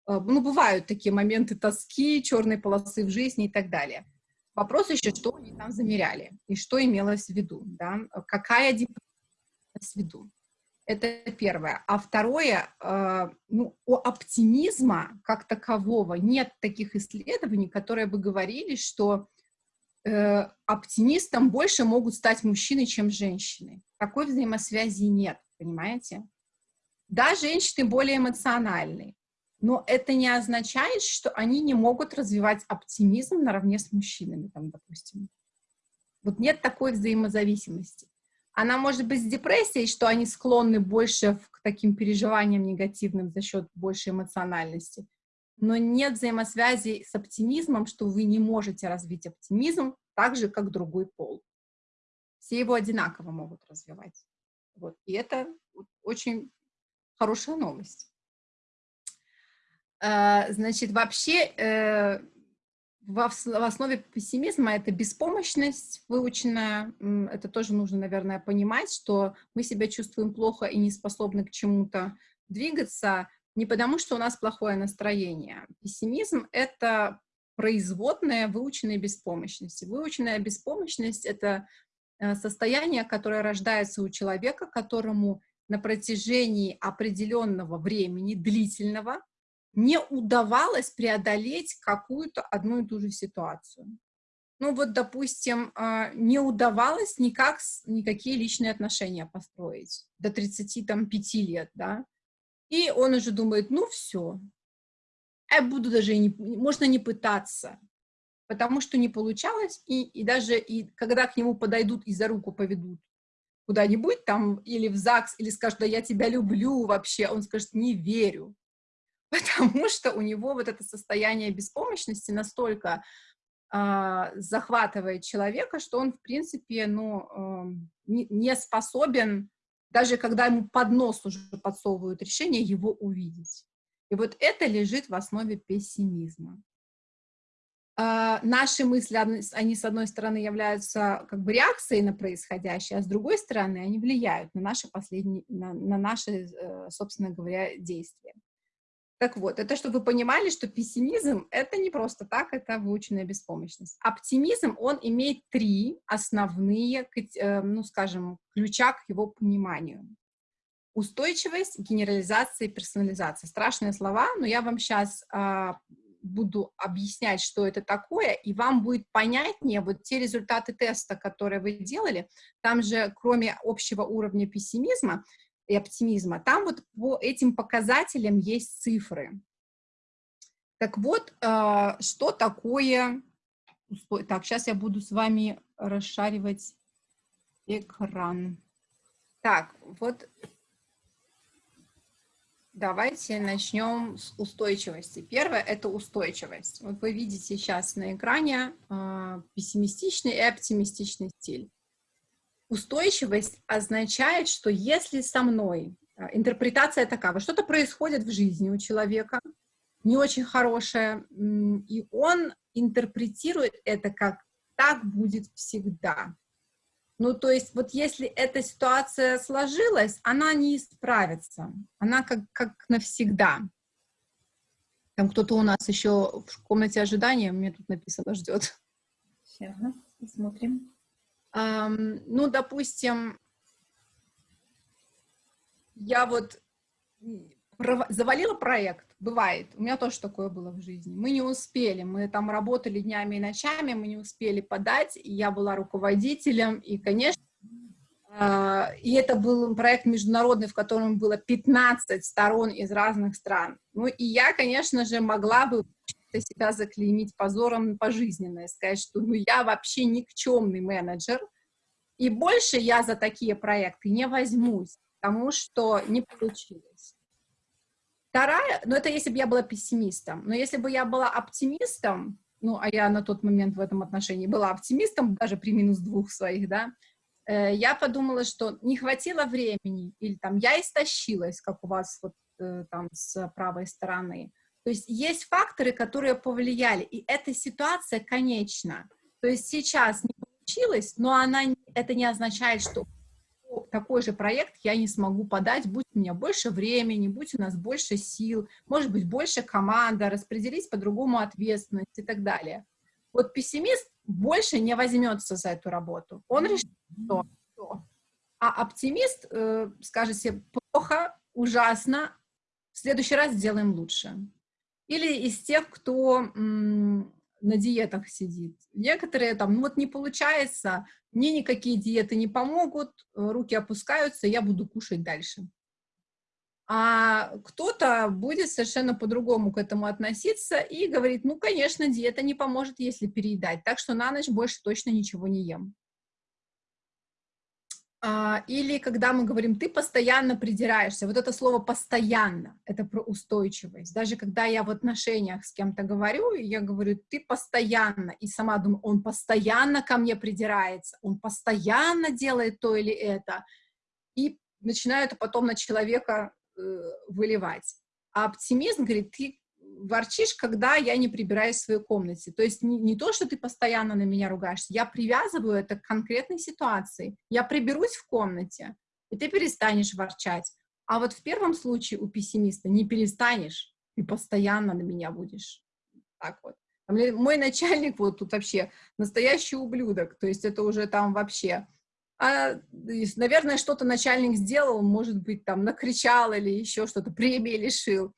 Э, ну, бывают такие моменты тоски, черной полосы в жизни и так далее. Вопрос еще, что они там замеряли и что имелось в виду, да? Какая депрессия в виду. Это первое. А второе, э, ну, у оптимизма как такового нет таких исследований, которые бы говорили, что э, оптимистом больше могут стать мужчины, чем женщины. Такой взаимосвязи нет, понимаете? Да, женщины более эмоциональны, но это не означает, что они не могут развивать оптимизм наравне с мужчинами, там, допустим. Вот нет такой взаимозависимости. Она может быть с депрессией, что они склонны больше к таким переживаниям негативным за счет большей эмоциональности. Но нет взаимосвязи с оптимизмом, что вы не можете развить оптимизм так же, как другой пол. Все его одинаково могут развивать. Вот. И это очень хорошая новость. Э, значит, вообще э, в основе пессимизма это беспомощность выученная. Это тоже нужно, наверное, понимать, что мы себя чувствуем плохо и не способны к чему-то двигаться не потому, что у нас плохое настроение. Пессимизм — это производная выученной беспомощности. Выученная беспомощность — это э, состояние, которое рождается у человека, которому на протяжении определенного времени, длительного, не удавалось преодолеть какую-то одну и ту же ситуацию. Ну вот, допустим, а, не удавалось никак, никакие личные отношения построить до 35 лет, да, и он уже думает, ну все, я буду даже, не, можно не пытаться, потому что не получалось, и, и даже и когда к нему подойдут и за руку поведут куда-нибудь там, или в ЗАГС, или скажут, да я тебя люблю вообще, он скажет, не верю, потому что у него вот это состояние беспомощности настолько э, захватывает человека, что он, в принципе, ну, э, не, не способен, даже когда ему под нос уже подсовывают решение, его увидеть. И вот это лежит в основе пессимизма. Uh, наши мысли, они, с одной стороны, являются как бы реакцией на происходящее, а с другой стороны, они влияют на наши последние, на, на наши, uh, собственно говоря, действия. Так вот, это чтобы вы понимали, что пессимизм — это не просто так, это выученная беспомощность. Оптимизм, он имеет три основные, э, ну, скажем, ключа к его пониманию. Устойчивость, генерализация и персонализация. Страшные слова, но я вам сейчас а, буду объяснять, что это такое, и вам будет понятнее вот те результаты теста, которые вы делали. Там же, кроме общего уровня пессимизма, и оптимизма. Там вот по этим показателям есть цифры. Так вот, э, что такое... Так, сейчас я буду с вами расшаривать экран. Так, вот давайте начнем с устойчивости. Первое – это устойчивость. Вот вы видите сейчас на экране э, пессимистичный и оптимистичный стиль. Устойчивость означает, что если со мной, а, интерпретация такая, что-то происходит в жизни у человека, не очень хорошее, и он интерпретирует это как «так будет всегда». Ну, то есть вот если эта ситуация сложилась, она не исправится, она как, как навсегда. Там кто-то у нас еще в комнате ожидания, мне тут написано, ждет. Сейчас, посмотрим ну, допустим, я вот завалила проект, бывает, у меня тоже такое было в жизни, мы не успели, мы там работали днями и ночами, мы не успели подать, и я была руководителем, и, конечно, а, и это был проект международный, в котором было 15 сторон из разных стран. Ну, и я, конечно же, могла бы себя заклеймить позором пожизненно и сказать, что ну, я вообще никчемный менеджер, и больше я за такие проекты не возьмусь, потому что не получилось. Вторая, ну это если бы я была пессимистом, но если бы я была оптимистом, ну, а я на тот момент в этом отношении была оптимистом, даже при минус двух своих, да, э, я подумала, что не хватило времени, или там я истощилась, как у вас вот э, там с правой стороны, то есть есть факторы, которые повлияли, и эта ситуация конечна. То есть сейчас не получилось, но она, это не означает, что такой же проект я не смогу подать, будь у меня больше времени, будь у нас больше сил, может быть, больше команда, распределить по-другому ответственность и так далее. Вот пессимист больше не возьмется за эту работу. Он решит, что, что. А оптимист э, скажет себе, плохо, ужасно, в следующий раз сделаем лучше. Или из тех, кто на диетах сидит. Некоторые там, ну вот не получается, мне никакие диеты не помогут, руки опускаются, я буду кушать дальше. А кто-то будет совершенно по-другому к этому относиться и говорит, ну, конечно, диета не поможет, если переедать, так что на ночь больше точно ничего не ем. А, или когда мы говорим, ты постоянно придираешься, вот это слово «постоянно» — это про устойчивость. Даже когда я в отношениях с кем-то говорю, я говорю, ты постоянно, и сама думаю, он постоянно ко мне придирается, он постоянно делает то или это, и начинаю это потом на человека э, выливать. А оптимизм говорит, ты ворчишь, когда я не прибираюсь в своей комнате. То есть не, не то, что ты постоянно на меня ругаешься, я привязываю это к конкретной ситуации. Я приберусь в комнате, и ты перестанешь ворчать. А вот в первом случае у пессимиста не перестанешь, ты постоянно на меня будешь. Так вот. Мой начальник вот тут вообще настоящий ублюдок, то есть это уже там вообще... А, наверное, что-то начальник сделал, может быть, там накричал или еще что-то, премии лишил.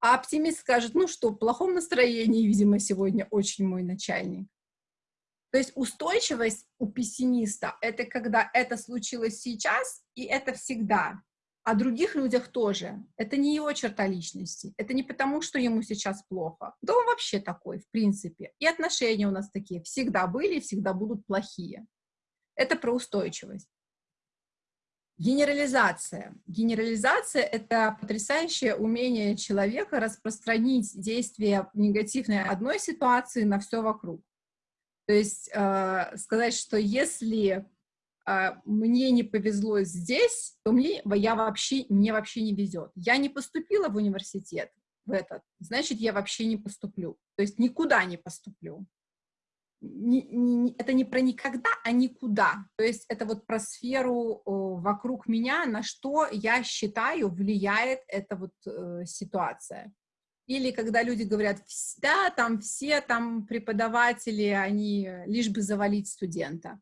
А оптимист скажет, ну что, в плохом настроении, видимо, сегодня очень мой начальник. То есть устойчивость у пессимиста — это когда это случилось сейчас, и это всегда. О других людях тоже. Это не его черта личности. Это не потому, что ему сейчас плохо. Да он вообще такой, в принципе. И отношения у нас такие всегда были и всегда будут плохие. Это про устойчивость. Генерализация. Генерализация — это потрясающее умение человека распространить действие негативной одной ситуации на все вокруг. То есть э, сказать, что если э, мне не повезло здесь, то мне, я вообще, мне вообще не везет. Я не поступила в университет в этот, значит, я вообще не поступлю. То есть никуда не поступлю не, не, это не про никогда, а никуда. То есть это вот про сферу о, вокруг меня, на что я считаю влияет эта вот э, ситуация. Или когда люди говорят, да, там все там преподаватели, они лишь бы завалить студента.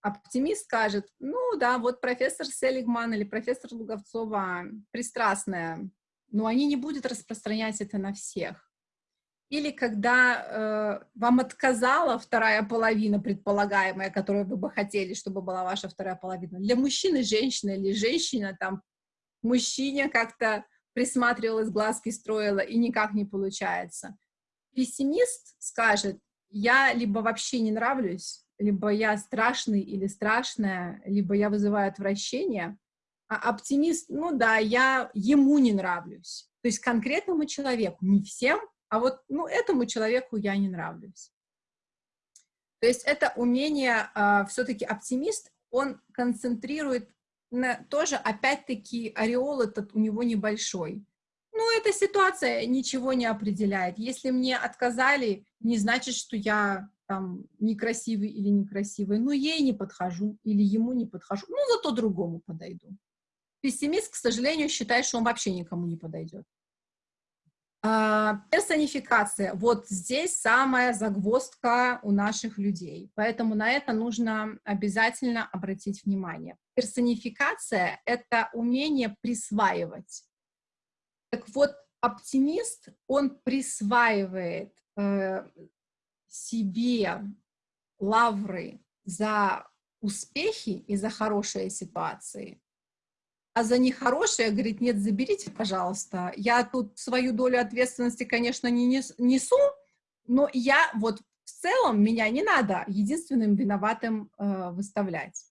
Оптимист скажет, ну да, вот профессор Селигман или профессор Луговцова пристрастная, но они не будут распространять это на всех. Или когда э, вам отказала вторая половина предполагаемая, которую вы бы хотели, чтобы была ваша вторая половина. Для мужчины женщина или женщина там мужчине как-то присматривалась, глазки строила, и никак не получается. Пессимист скажет, я либо вообще не нравлюсь, либо я страшный или страшная, либо я вызываю отвращение, а оптимист, ну да, я ему не нравлюсь. То есть конкретному человеку, не всем, а вот, ну, этому человеку я не нравлюсь. То есть это умение, а, все-таки оптимист, он концентрирует на, тоже, опять-таки, ореол этот у него небольшой. Ну, эта ситуация ничего не определяет. Если мне отказали, не значит, что я там некрасивый или некрасивый. Ну, ей не подхожу или ему не подхожу. Ну, зато другому подойду. Пессимист, к сожалению, считает, что он вообще никому не подойдет. А, персонификация. Вот здесь самая загвоздка у наших людей. Поэтому на это нужно обязательно обратить внимание. Персонификация — это умение присваивать. Так вот, оптимист, он присваивает э, себе лавры за успехи и за хорошие ситуации, а за нехорошее, говорит, нет, заберите, пожалуйста. Я тут свою долю ответственности, конечно, не несу, но я вот в целом, меня не надо единственным виноватым э, выставлять.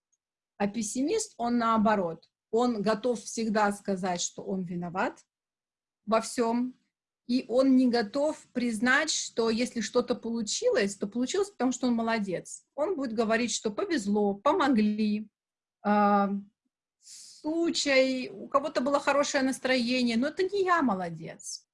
А пессимист, он наоборот, он готов всегда сказать, что он виноват во всем, и он не готов признать, что если что-то получилось, то получилось, потому что он молодец. Он будет говорить, что повезло, помогли, э, случай, у кого-то было хорошее настроение, но это не я молодец.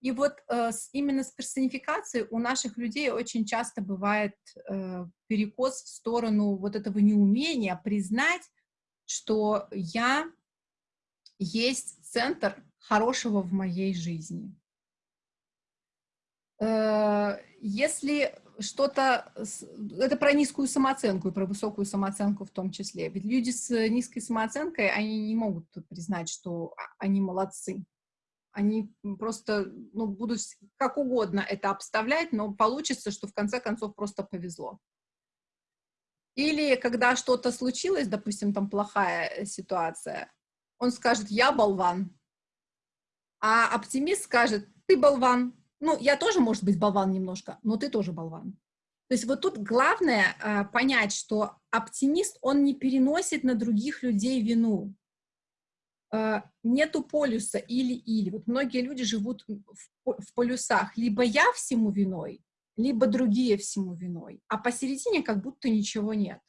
И вот э, с, именно с персонификацией у наших людей очень часто бывает э, перекос в сторону вот этого неумения признать, что я есть центр хорошего в моей жизни. Э, если что-то, это про низкую самооценку и про высокую самооценку в том числе. Ведь люди с низкой самооценкой, они не могут признать, что они молодцы. Они просто ну, будут как угодно это обставлять, но получится, что в конце концов просто повезло. Или когда что-то случилось, допустим, там плохая ситуация, он скажет «я болван», а оптимист скажет «ты болван», ну, я тоже, может быть, болван немножко, но ты тоже болван. То есть вот тут главное э, понять, что оптимист, он не переносит на других людей вину. Э, нету полюса или-или. Вот многие люди живут в, в полюсах. Либо я всему виной, либо другие всему виной. А посередине как будто ничего нет.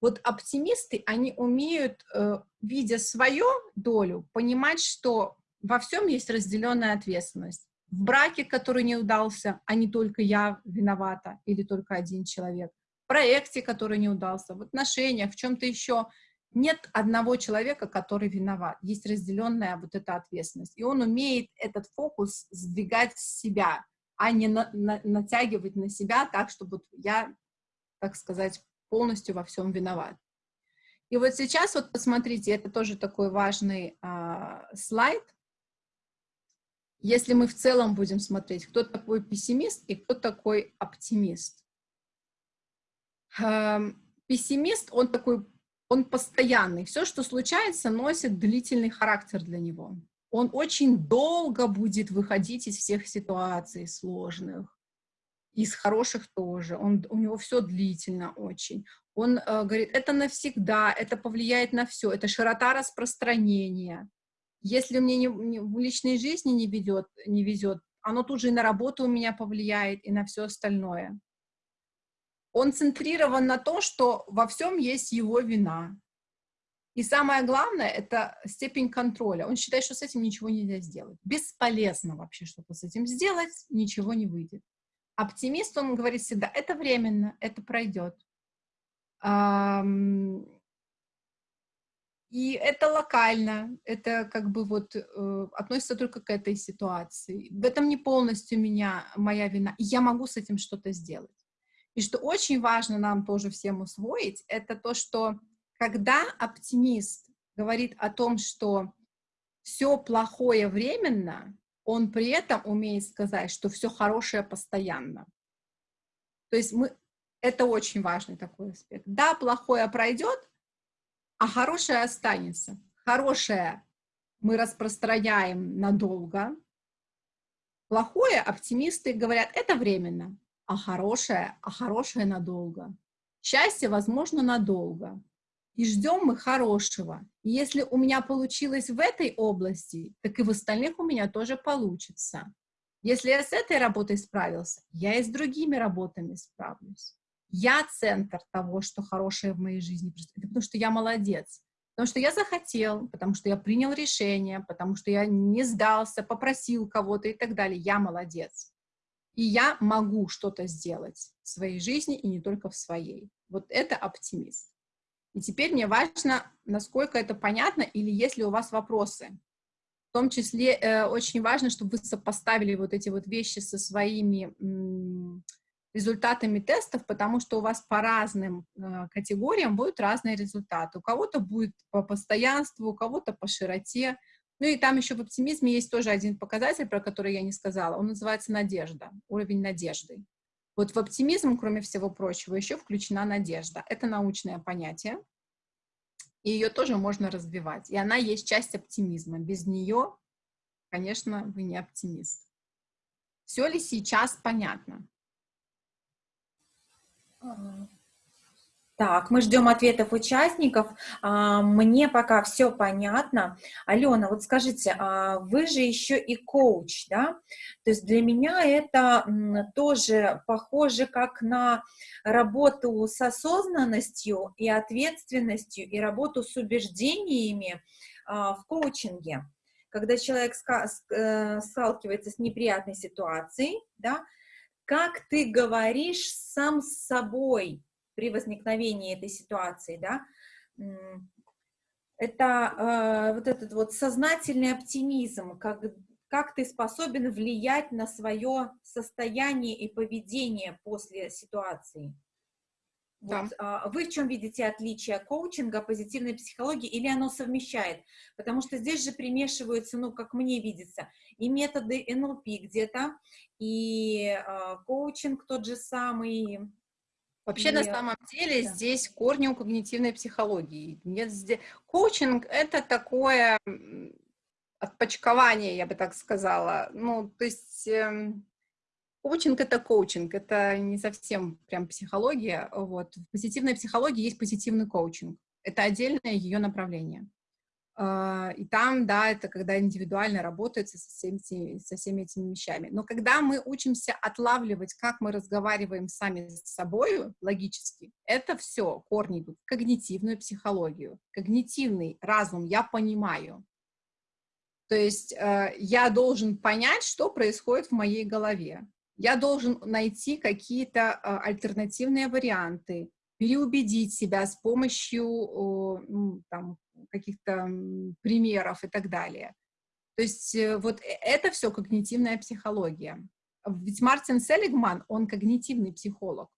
Вот оптимисты, они умеют, э, видя свою долю, понимать, что во всем есть разделенная ответственность в браке, который не удался, а не только я виновата или только один человек, в проекте, который не удался, в отношениях, в чем-то еще. Нет одного человека, который виноват. Есть разделенная вот эта ответственность. И он умеет этот фокус сдвигать с себя, а не на, на, натягивать на себя так, чтобы я, так сказать, полностью во всем виноват. И вот сейчас вот посмотрите, это тоже такой важный а, слайд, если мы в целом будем смотреть, кто такой пессимист и кто такой оптимист. Эм, пессимист, он такой, он постоянный. Все, что случается, носит длительный характер для него. Он очень долго будет выходить из всех ситуаций сложных, из хороших тоже. Он, у него все длительно очень. Он э, говорит, это навсегда, это повлияет на все, это широта распространения. Если мне не, не, в личной жизни не, ведет, не везет, оно тут же и на работу у меня повлияет, и на все остальное. Он центрирован на том, что во всем есть его вина. И самое главное — это степень контроля. Он считает, что с этим ничего нельзя сделать. Бесполезно вообще что-то с этим сделать, ничего не выйдет. Оптимист, он говорит всегда, это временно, это пройдет. И это локально, это как бы вот э, относится только к этой ситуации. В этом не полностью меня, моя вина. Я могу с этим что-то сделать. И что очень важно нам тоже всем усвоить, это то, что когда оптимист говорит о том, что все плохое временно, он при этом умеет сказать, что все хорошее постоянно. То есть мы, это очень важный такой аспект. Да, плохое пройдет, а хорошее останется. Хорошее мы распространяем надолго. Плохое оптимисты говорят, это временно, а хорошее, а хорошее надолго. Счастье, возможно, надолго. И ждем мы хорошего. И если у меня получилось в этой области, так и в остальных у меня тоже получится. Если я с этой работой справился, я и с другими работами справлюсь. Я центр того, что хорошее в моей жизни. Это потому что я молодец. Потому что я захотел, потому что я принял решение, потому что я не сдался, попросил кого-то и так далее. Я молодец. И я могу что-то сделать в своей жизни и не только в своей. Вот это оптимист. И теперь мне важно, насколько это понятно или есть ли у вас вопросы. В том числе э, очень важно, чтобы вы сопоставили вот эти вот вещи со своими результатами тестов, потому что у вас по разным э, категориям будут разные результаты. У кого-то будет по постоянству, у кого-то по широте. Ну и там еще в оптимизме есть тоже один показатель, про который я не сказала. Он называется надежда, уровень надежды. Вот в оптимизм, кроме всего прочего, еще включена надежда. Это научное понятие, и ее тоже можно развивать. И она есть часть оптимизма. Без нее, конечно, вы не оптимист. Все ли сейчас понятно? Так, мы ждем ответов участников. А, мне пока все понятно. Алена, вот скажите, а вы же еще и коуч, да? То есть для меня это тоже похоже как на работу с осознанностью и ответственностью, и работу с убеждениями а, в коучинге. Когда человек э, сталкивается с неприятной ситуацией, да, как ты говоришь сам с собой при возникновении этой ситуации, да, это э, вот этот вот сознательный оптимизм, как, как ты способен влиять на свое состояние и поведение после ситуации. Вот, а, вы в чем видите отличие коучинга, позитивной психологии, или оно совмещает? Потому что здесь же примешиваются, ну, как мне видится, и методы НЛП где-то, и а, коучинг тот же самый. Вообще, и... на самом деле, да. здесь корни у когнитивной психологии. Нет, здесь... Коучинг — это такое отпочкование, я бы так сказала. Ну, то есть... Эм Коучинг — это коучинг, это не совсем прям психология. Вот. В позитивной психологии есть позитивный коучинг. Это отдельное ее направление. А, и там, да, это когда индивидуально работается со всеми, со всеми этими вещами. Но когда мы учимся отлавливать, как мы разговариваем сами с собой логически, это все корни идут в когнитивную психологию. Когнитивный разум я понимаю. То есть э, я должен понять, что происходит в моей голове я должен найти какие-то а, альтернативные варианты, переубедить себя с помощью ну, каких-то примеров и так далее. То есть э, вот э, это все когнитивная психология. Ведь Мартин Селигман, он когнитивный психолог.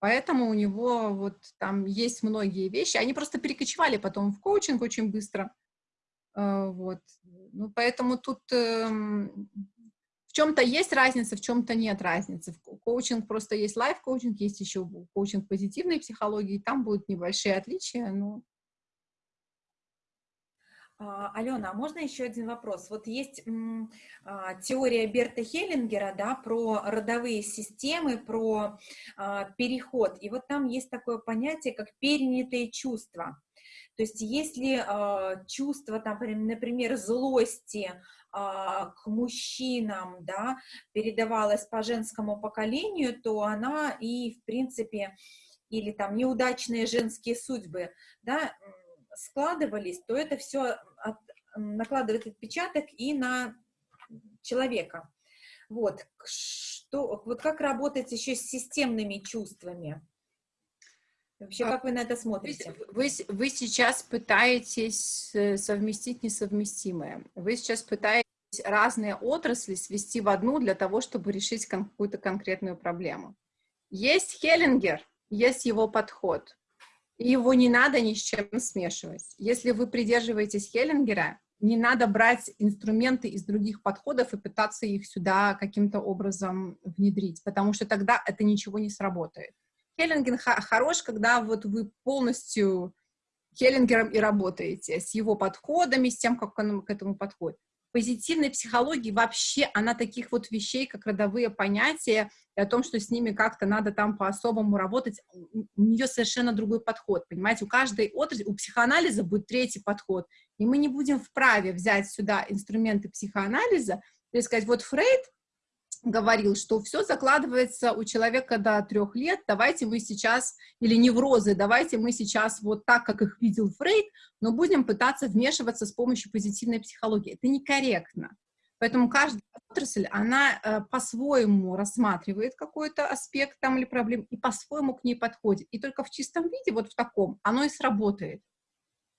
Поэтому у него вот там есть многие вещи. Они просто перекочевали потом в коучинг очень быстро. Э, вот. Ну, поэтому тут эм, чем-то есть разница, в чем-то нет разницы. В коучинг просто есть лайф-коучинг, есть еще коучинг позитивной психологии, там будут небольшие отличия, но... А, Алена, а можно еще один вопрос? Вот есть а, теория Берта Хеллингера, да, про родовые системы, про а, переход, и вот там есть такое понятие, как перенятые чувства. То есть если э, чувство, там, например, злости, к мужчинам, да, передавалась по женскому поколению, то она и, в принципе, или там неудачные женские судьбы, да, складывались, то это все от, накладывает отпечаток и на человека. Вот, что, вот как работать еще с системными чувствами? Вообще, а как вы на это смотрите? Вы, вы, сейчас пытаетесь э, совместить несовместимое. Вы сейчас пытаетесь разные отрасли свести в одну для того, чтобы решить какую-то конкретную проблему. Есть Хеллингер, есть его подход. И его не надо ни с чем смешивать. Если вы придерживаетесь Хеллингера, не надо брать инструменты из других подходов и пытаться их сюда каким-то образом внедрить, потому что тогда это ничего не сработает. Хеллинген хорош, когда вот вы полностью Хеллингером и работаете, с его подходами, с тем, как он к этому подходит. Позитивной психологии вообще, она таких вот вещей, как родовые понятия, и о том, что с ними как-то надо там по-особому работать, у нее совершенно другой подход, понимаете, у каждой отрасли, у психоанализа будет третий подход, и мы не будем вправе взять сюда инструменты психоанализа и сказать, вот Фрейд говорил, что все закладывается у человека до трех лет, давайте мы сейчас, или неврозы, давайте мы сейчас вот так, как их видел Фрейд, но будем пытаться вмешиваться с помощью позитивной психологии. Это некорректно. Поэтому каждая отрасль, она э, по-своему рассматривает какой-то аспект там или проблем и по-своему к ней подходит. И только в чистом виде, вот в таком, оно и сработает.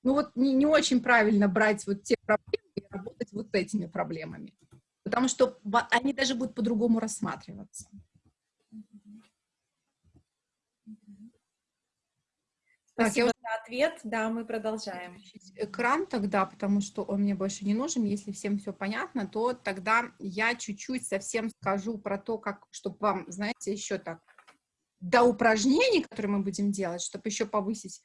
Ну вот не, не очень правильно брать вот те проблемы и работать вот этими проблемами потому что они даже будут по-другому рассматриваться. Спасибо так, за ответ. Да, мы продолжаем. Экран тогда, потому что он мне больше не нужен. Если всем все понятно, то тогда я чуть-чуть совсем скажу про то, как, чтобы вам, знаете, еще так, до упражнений, которые мы будем делать, чтобы еще повысить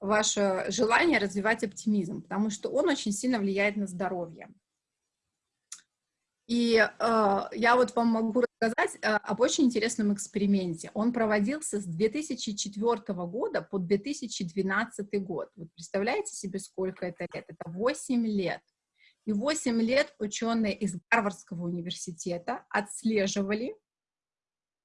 ваше желание развивать оптимизм, потому что он очень сильно влияет на здоровье. И э, я вот вам могу рассказать э, об очень интересном эксперименте. Он проводился с 2004 года по 2012 год. Вы представляете себе, сколько это лет? Это 8 лет. И 8 лет ученые из Гарвардского университета отслеживали, э,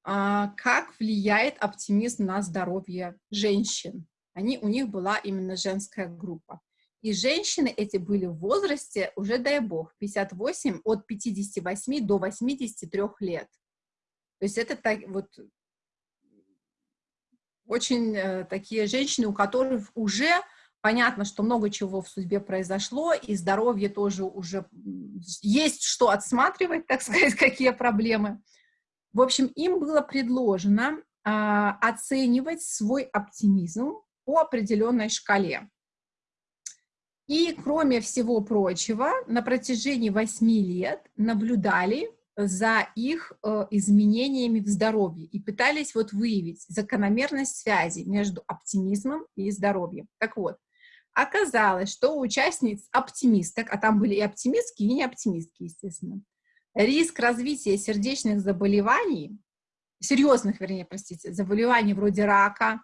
как влияет оптимизм на здоровье женщин. Они, у них была именно женская группа. И женщины эти были в возрасте, уже дай бог, 58, от 58 до 83 лет. То есть это так, вот очень э, такие женщины, у которых уже понятно, что много чего в судьбе произошло, и здоровье тоже уже есть что отсматривать, так сказать, какие проблемы. В общем, им было предложено э, оценивать свой оптимизм по определенной шкале. И, кроме всего прочего, на протяжении 8 лет наблюдали за их э, изменениями в здоровье и пытались вот выявить закономерность связи между оптимизмом и здоровьем. Так вот, оказалось, что у участниц оптимисток, а там были и оптимистки, и не оптимистки, естественно, риск развития сердечных заболеваний, серьезных, вернее, простите, заболеваний вроде рака,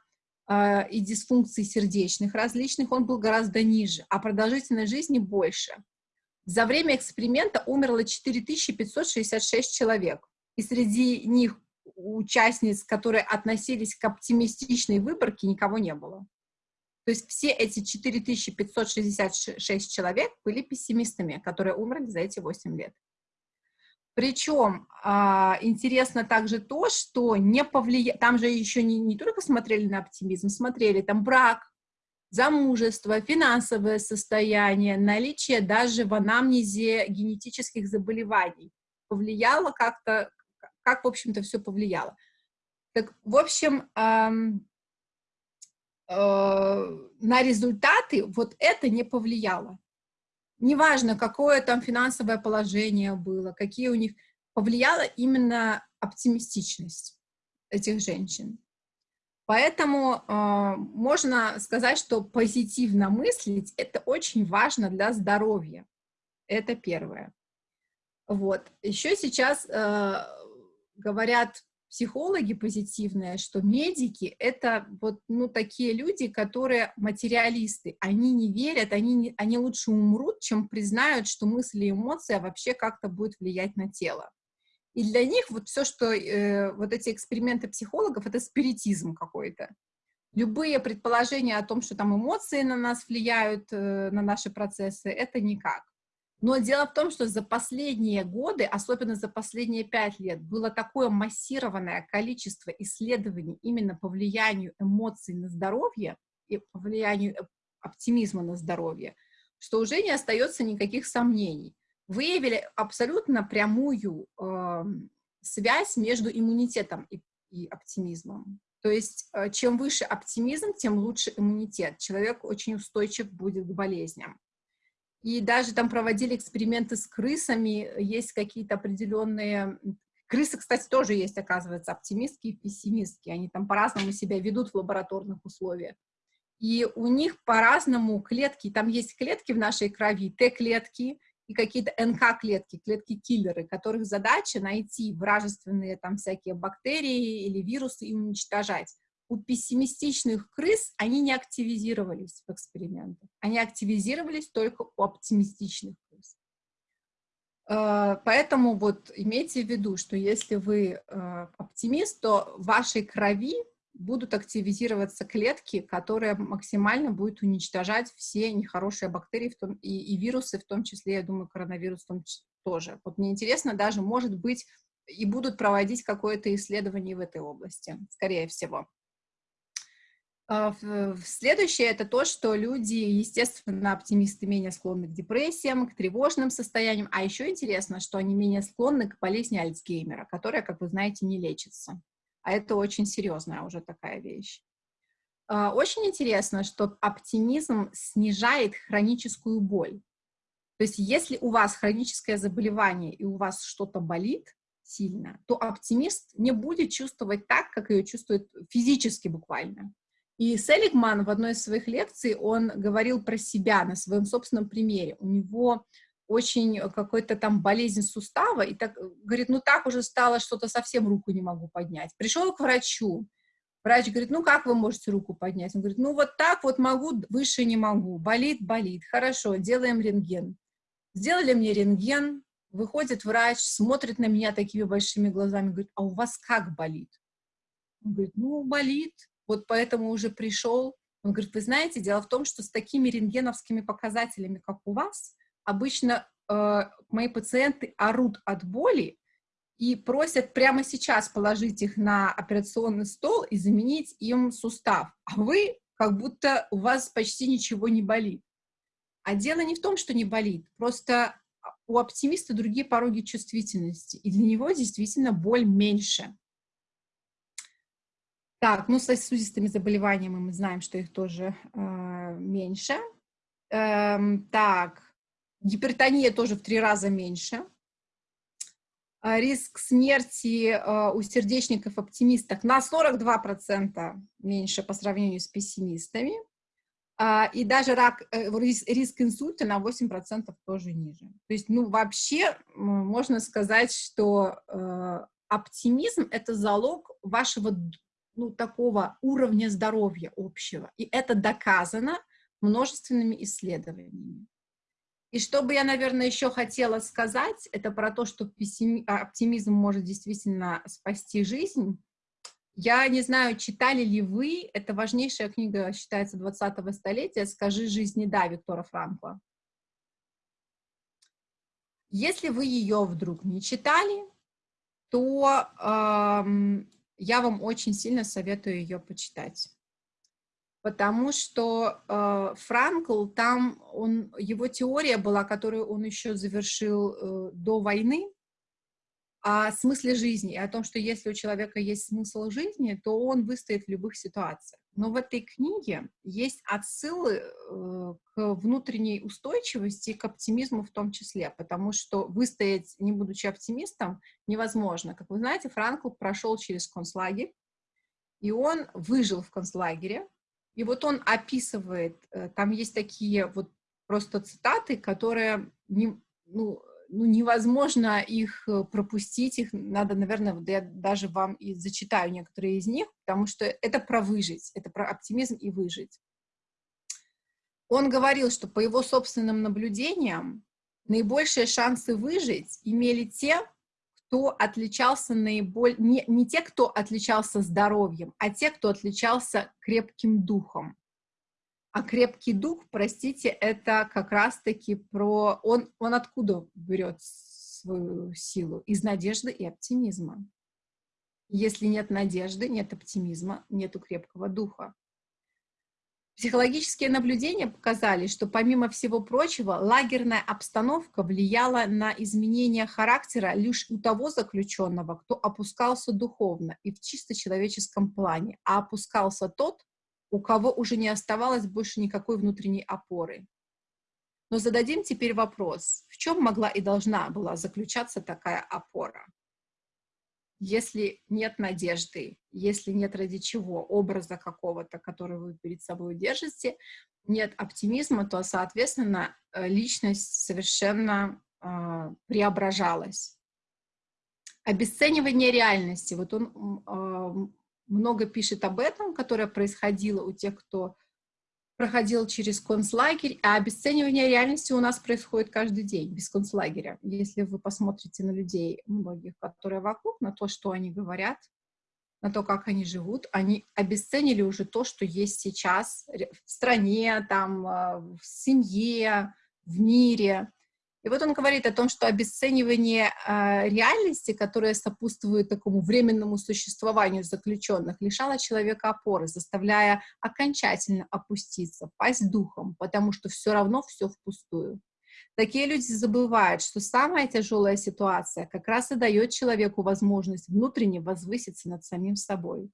и дисфункций сердечных различных, он был гораздо ниже, а продолжительность жизни больше. За время эксперимента умерло 4566 человек, и среди них участниц, которые относились к оптимистичной выборке, никого не было. То есть все эти 4566 человек были пессимистами, которые умерли за эти 8 лет. Причем а, интересно также то, что не повлия... там же еще не, не только смотрели на оптимизм, смотрели там брак, замужество, финансовое состояние, наличие даже в анамнезе генетических заболеваний. Повлияло как-то, как, в общем-то, все повлияло. Так, в общем, эм, э, на результаты вот это не повлияло неважно, какое там финансовое положение было, какие у них, повлияла именно оптимистичность этих женщин. Поэтому э, можно сказать, что позитивно мыслить – это очень важно для здоровья. Это первое. Вот. Еще сейчас э, говорят психологи позитивные, что медики — это вот, ну, такие люди, которые материалисты. Они не верят, они, не, они лучше умрут, чем признают, что мысли и эмоции вообще как-то будут влиять на тело. И для них вот все, что э, вот эти эксперименты психологов, это спиритизм какой-то. Любые предположения о том, что там эмоции на нас влияют, э, на наши процессы, это никак. Но дело в том, что за последние годы, особенно за последние пять лет, было такое массированное количество исследований именно по влиянию эмоций на здоровье и по влиянию оптимизма на здоровье, что уже не остается никаких сомнений. Выявили абсолютно прямую э, связь между иммунитетом и, и оптимизмом. То есть э, чем выше оптимизм, тем лучше иммунитет. Человек очень устойчив будет к болезням. И даже там проводили эксперименты с крысами, есть какие-то определенные... Крысы, кстати, тоже есть, оказывается, оптимистки и пессимистки. Они там по-разному себя ведут в лабораторных условиях. И у них по-разному клетки, там есть клетки в нашей крови, Т-клетки и какие-то НК-клетки, клетки-киллеры, которых задача найти вражественные там всякие бактерии или вирусы и уничтожать у пессимистичных крыс они не активизировались в экспериментах. Они активизировались только у оптимистичных крыс. Э, поэтому вот имейте в виду, что если вы э, оптимист, то в вашей крови будут активизироваться клетки, которые максимально будут уничтожать все нехорошие бактерии в том, и, и вирусы, в том числе, я думаю, коронавирус в том числе, тоже. Вот мне интересно, даже, может быть, и будут проводить какое-то исследование в этой области, скорее всего. А, следующее — это то, что люди, естественно, оптимисты менее склонны к депрессиям, к тревожным состояниям, а еще интересно, что они менее склонны к болезни Альцгеймера, которая, как вы знаете, не лечится. А это очень серьезная уже такая вещь. А, очень интересно, что оптимизм снижает хроническую боль. То есть если у вас хроническое заболевание и у вас что-то болит сильно, то оптимист не будет чувствовать так, как ее чувствует физически буквально. И Селигман в одной из своих лекций, он говорил про себя на своем собственном примере. У него очень какой-то там болезнь сустава, и так, говорит, ну так уже стало, что-то совсем руку не могу поднять. Пришел к врачу, врач говорит, ну как вы можете руку поднять? Он говорит, ну вот так вот могу, выше не могу, болит, болит, хорошо, делаем рентген. Сделали мне рентген, выходит врач, смотрит на меня такими большими глазами, говорит, а у вас как болит? Он говорит, ну болит, вот поэтому уже пришел. Он говорит, вы знаете, дело в том, что с такими рентгеновскими показателями, как у вас, обычно э, мои пациенты орут от боли и просят прямо сейчас положить их на операционный стол и заменить им сустав. А вы как будто у вас почти ничего не болит. А дело не в том, что не болит, просто у оптимиста другие пороги чувствительности, и для него действительно боль меньше. Так, ну, с сосудистыми заболеваниями мы знаем, что их тоже э, меньше. Эм, так, гипертония тоже в три раза меньше. А риск смерти э, у сердечников-оптимистов на 42% меньше по сравнению с пессимистами. Э, и даже рак, э, риск инсульта на 8% тоже ниже. То есть, ну, вообще можно сказать, что э, оптимизм — это залог вашего ну, такого уровня здоровья общего. И это доказано множественными исследованиями. И что бы я, наверное, еще хотела сказать, это про то, что оптимизм может действительно спасти жизнь. Я не знаю, читали ли вы, это важнейшая книга, считается, 20-го столетия «Скажи жизни да» Виктора Франкла. Если вы ее вдруг не читали, то эм, я вам очень сильно советую ее почитать. Потому что э, Франкл, там он, его теория была, которую он еще завершил э, до войны, о смысле жизни, о том, что если у человека есть смысл жизни, то он выстоит в любых ситуациях. Но в этой книге есть отсылы э, к внутренней устойчивости, к оптимизму в том числе, потому что выстоять, не будучи оптимистом, невозможно. Как вы знаете, Франкл прошел через концлагерь, и он выжил в концлагере, и вот он описывает, э, там есть такие вот просто цитаты, которые не, ну, ну, невозможно их э, пропустить, их надо, наверное, я даже вам и зачитаю некоторые из них, потому что это про выжить, это про оптимизм и выжить. Он говорил, что по его собственным наблюдениям наибольшие шансы выжить имели те, кто отличался наиболее, не, не те, кто отличался здоровьем, а те, кто отличался крепким духом. А крепкий дух, простите, это как раз-таки про... Он, он откуда берет свою силу? Из надежды и оптимизма. Если нет надежды, нет оптимизма, нету крепкого духа. Психологические наблюдения показали, что помимо всего прочего, лагерная обстановка влияла на изменение характера лишь у того заключенного, кто опускался духовно и в чисто человеческом плане, а опускался тот, у кого уже не оставалось больше никакой внутренней опоры. Но зададим теперь вопрос, в чем могла и должна была заключаться такая опора? если нет надежды, если нет ради чего образа какого-то, который вы перед собой держите, нет оптимизма, то, соответственно, э, личность совершенно э, преображалась. Обесценивание реальности. Вот он э, много пишет об этом, которое происходило у тех, кто проходил через концлагерь, а обесценивание реальности у нас происходит каждый день без концлагеря. Если вы посмотрите на людей, многих, которые вокруг, на то, что они говорят, на то, как они живут, они обесценили уже то, что есть сейчас в стране, там, а, в семье, в мире. И вот он говорит о том, что обесценивание э, реальности, которая сопутствует такому временному существованию заключенных, лишало человека опоры, заставляя окончательно опуститься, пасть духом, потому что все равно все впустую. Такие люди забывают, что самая тяжелая ситуация как раз и дает человеку возможность внутренне возвыситься над самим собой.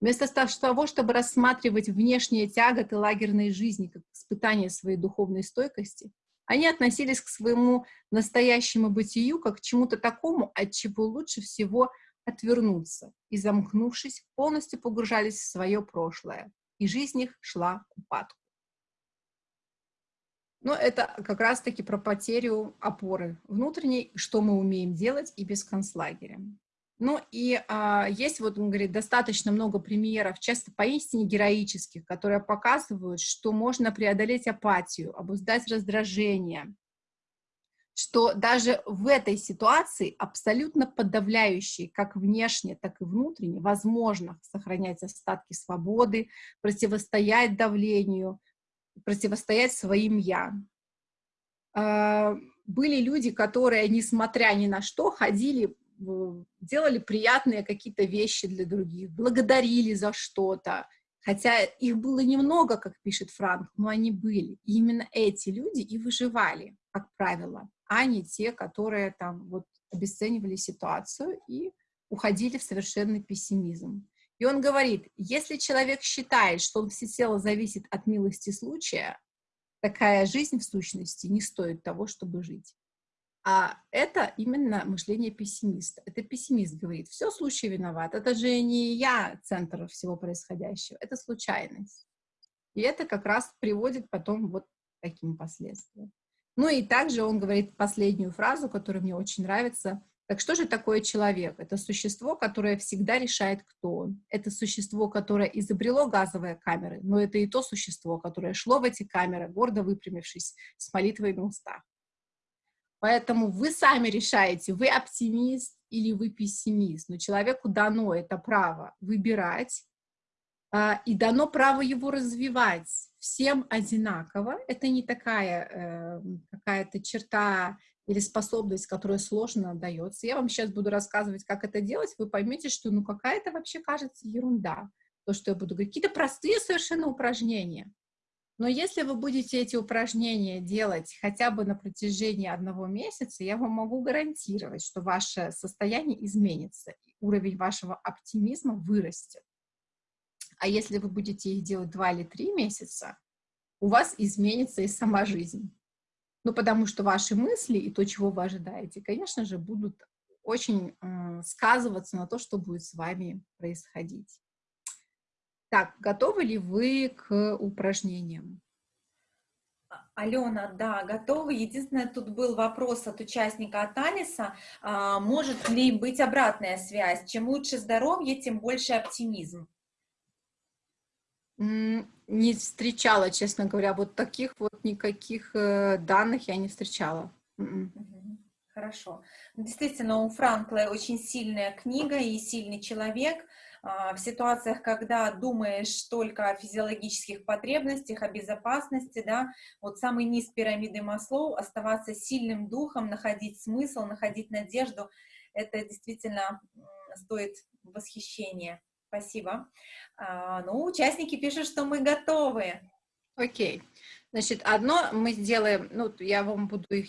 Вместо того, чтобы рассматривать внешние тяготы лагерной жизни как испытание своей духовной стойкости, они относились к своему настоящему бытию как к чему-то такому, от чего лучше всего отвернуться, и, замкнувшись, полностью погружались в свое прошлое, и жизнь их шла к упадку. Но это как раз-таки про потерю опоры внутренней, что мы умеем делать и без концлагеря. Ну и а, есть, вот он говорит, достаточно много примеров, часто поистине героических, которые показывают, что можно преодолеть апатию, обуздать раздражение, что даже в этой ситуации абсолютно подавляющей, как внешне, так и внутренне, возможно сохранять остатки свободы, противостоять давлению, противостоять своим «я». А, были люди, которые, несмотря ни на что, ходили делали приятные какие-то вещи для других, благодарили за что-то, хотя их было немного, как пишет Франк, но они были. И именно эти люди и выживали, как правило, а не те, которые там вот обесценивали ситуацию и уходили в совершенный пессимизм. И он говорит, если человек считает, что он всецело зависит от милости случая, такая жизнь в сущности не стоит того, чтобы жить. А это именно мышление пессимиста. Это пессимист говорит, все случай виноват, это же не я центр всего происходящего, это случайность. И это как раз приводит потом вот к таким последствиям. Ну и также он говорит последнюю фразу, которая мне очень нравится. Так что же такое человек? Это существо, которое всегда решает, кто он. Это существо, которое изобрело газовые камеры, но это и то существо, которое шло в эти камеры, гордо выпрямившись, с молитвой на устах. Поэтому вы сами решаете, вы оптимист или вы пессимист. Но человеку дано это право выбирать, а, и дано право его развивать всем одинаково. Это не такая э, какая-то черта или способность, которая сложно дается. Я вам сейчас буду рассказывать, как это делать, вы поймете, что ну какая-то вообще кажется ерунда, то, что я буду говорить. Какие-то простые совершенно упражнения. Но если вы будете эти упражнения делать хотя бы на протяжении одного месяца, я вам могу гарантировать, что ваше состояние изменится, уровень вашего оптимизма вырастет. А если вы будете их делать два или три месяца, у вас изменится и сама жизнь. Ну, потому что ваши мысли и то, чего вы ожидаете, конечно же, будут очень э, сказываться на то, что будет с вами происходить. Так, готовы ли вы к упражнениям? Алена, да, готовы. Единственное, тут был вопрос от участника от Алиса, а, может ли быть обратная связь? Чем лучше здоровье, тем больше оптимизм. Не встречала, честно говоря, вот таких вот никаких э, данных я не встречала. М-м. Хорошо. Действительно, у Франкла очень сильная книга и сильный человек, в ситуациях, когда думаешь только о физиологических потребностях, о безопасности, да, вот самый низ пирамиды Маслоу, оставаться сильным духом, находить смысл, находить надежду, это действительно стоит восхищения. Спасибо. А, ну, участники пишут, что мы готовы. Окей. Значит, одно мы сделаем, ну, я вам буду их,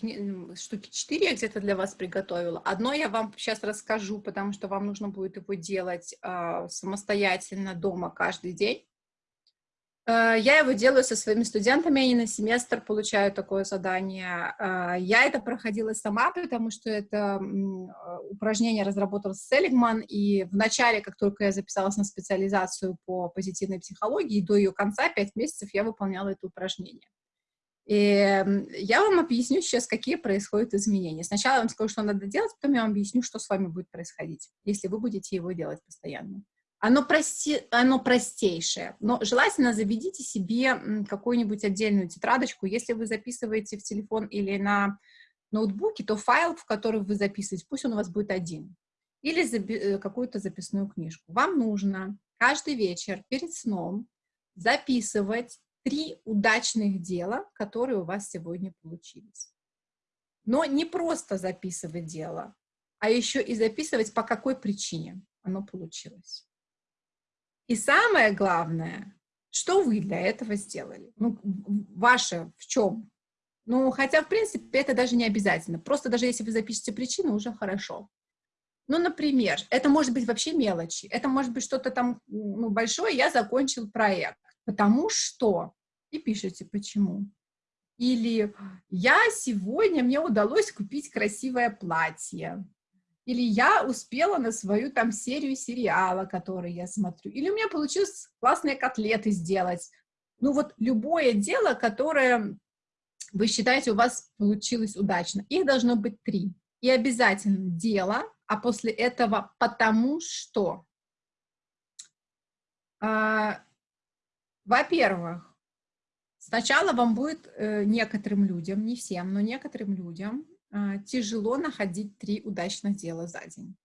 штуки четыре я где-то для вас приготовила. Одно я вам сейчас расскажу, потому что вам нужно будет его делать э, самостоятельно дома каждый день. Э, я его делаю со своими студентами, они на семестр получают такое задание. Э, я это проходила сама, потому что это упражнение разработал Селигман, и в начале, как только я записалась на специализацию по позитивной психологии, до ее конца, пять месяцев, я выполняла это упражнение. И я вам объясню сейчас, какие происходят изменения. Сначала я вам скажу, что надо делать, потом я вам объясню, что с вами будет происходить, если вы будете его делать постоянно. Оно, прости, оно простейшее, но желательно заведите себе какую-нибудь отдельную тетрадочку. Если вы записываете в телефон или на ноутбуке, то файл, в который вы записываете, пусть он у вас будет один. Или заби э, какую-то записную книжку. Вам нужно каждый вечер перед сном записывать три удачных дела, которые у вас сегодня получились. Но не просто записывать дело, а еще и записывать, по какой причине оно получилось. И самое главное, что вы для этого сделали? Ну, ваше в чем? Ну, хотя, в принципе, это даже не обязательно. Просто даже если вы запишете причину, уже хорошо. Ну, например, это может быть вообще мелочи. Это может быть что-то там ну, большое. Я закончил проект, потому что... И пишите, почему. Или я сегодня, мне удалось купить красивое платье или я успела на свою там серию сериала, который я смотрю, или у меня получилось классные котлеты сделать. Ну вот любое дело, которое вы считаете у вас получилось удачно, их должно быть три. И обязательно дело, а после этого потому что. А, Во-первых, сначала вам будет э, некоторым людям, не всем, но некоторым людям тяжело находить три удачных дела за день.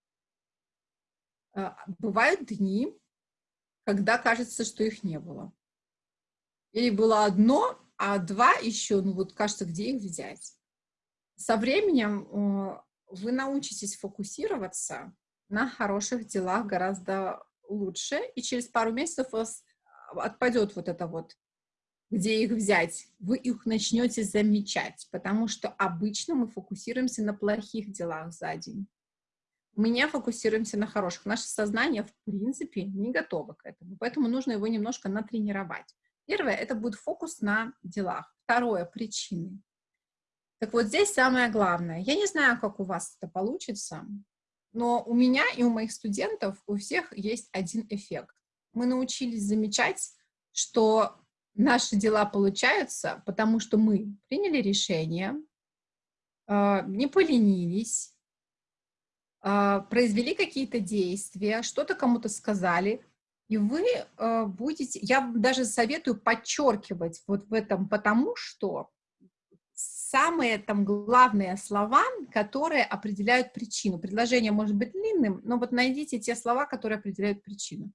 А, бывают дни, когда кажется, что их не было. Или было одно, а два еще, ну вот кажется, где их взять. Со временем вы научитесь фокусироваться на хороших делах гораздо лучше, и через пару месяцев у вас отпадет вот это вот где их взять, вы их начнете замечать, потому что обычно мы фокусируемся на плохих делах за день. Мы не фокусируемся на хороших. Наше сознание, в принципе, не готово к этому, поэтому нужно его немножко натренировать. Первое — это будет фокус на делах. Второе — причины. Так вот, здесь самое главное. Я не знаю, как у вас это получится, но у меня и у моих студентов у всех есть один эффект. Мы научились замечать, что наши дела получаются, потому что мы приняли решение, а, не поленились, а, произвели какие-то действия, что-то кому-то сказали, и вы а, будете, я даже советую подчеркивать вот в этом, потому что самые там главные слова, которые определяют причину. Предложение может быть длинным, но вот найдите те слова, которые определяют причину.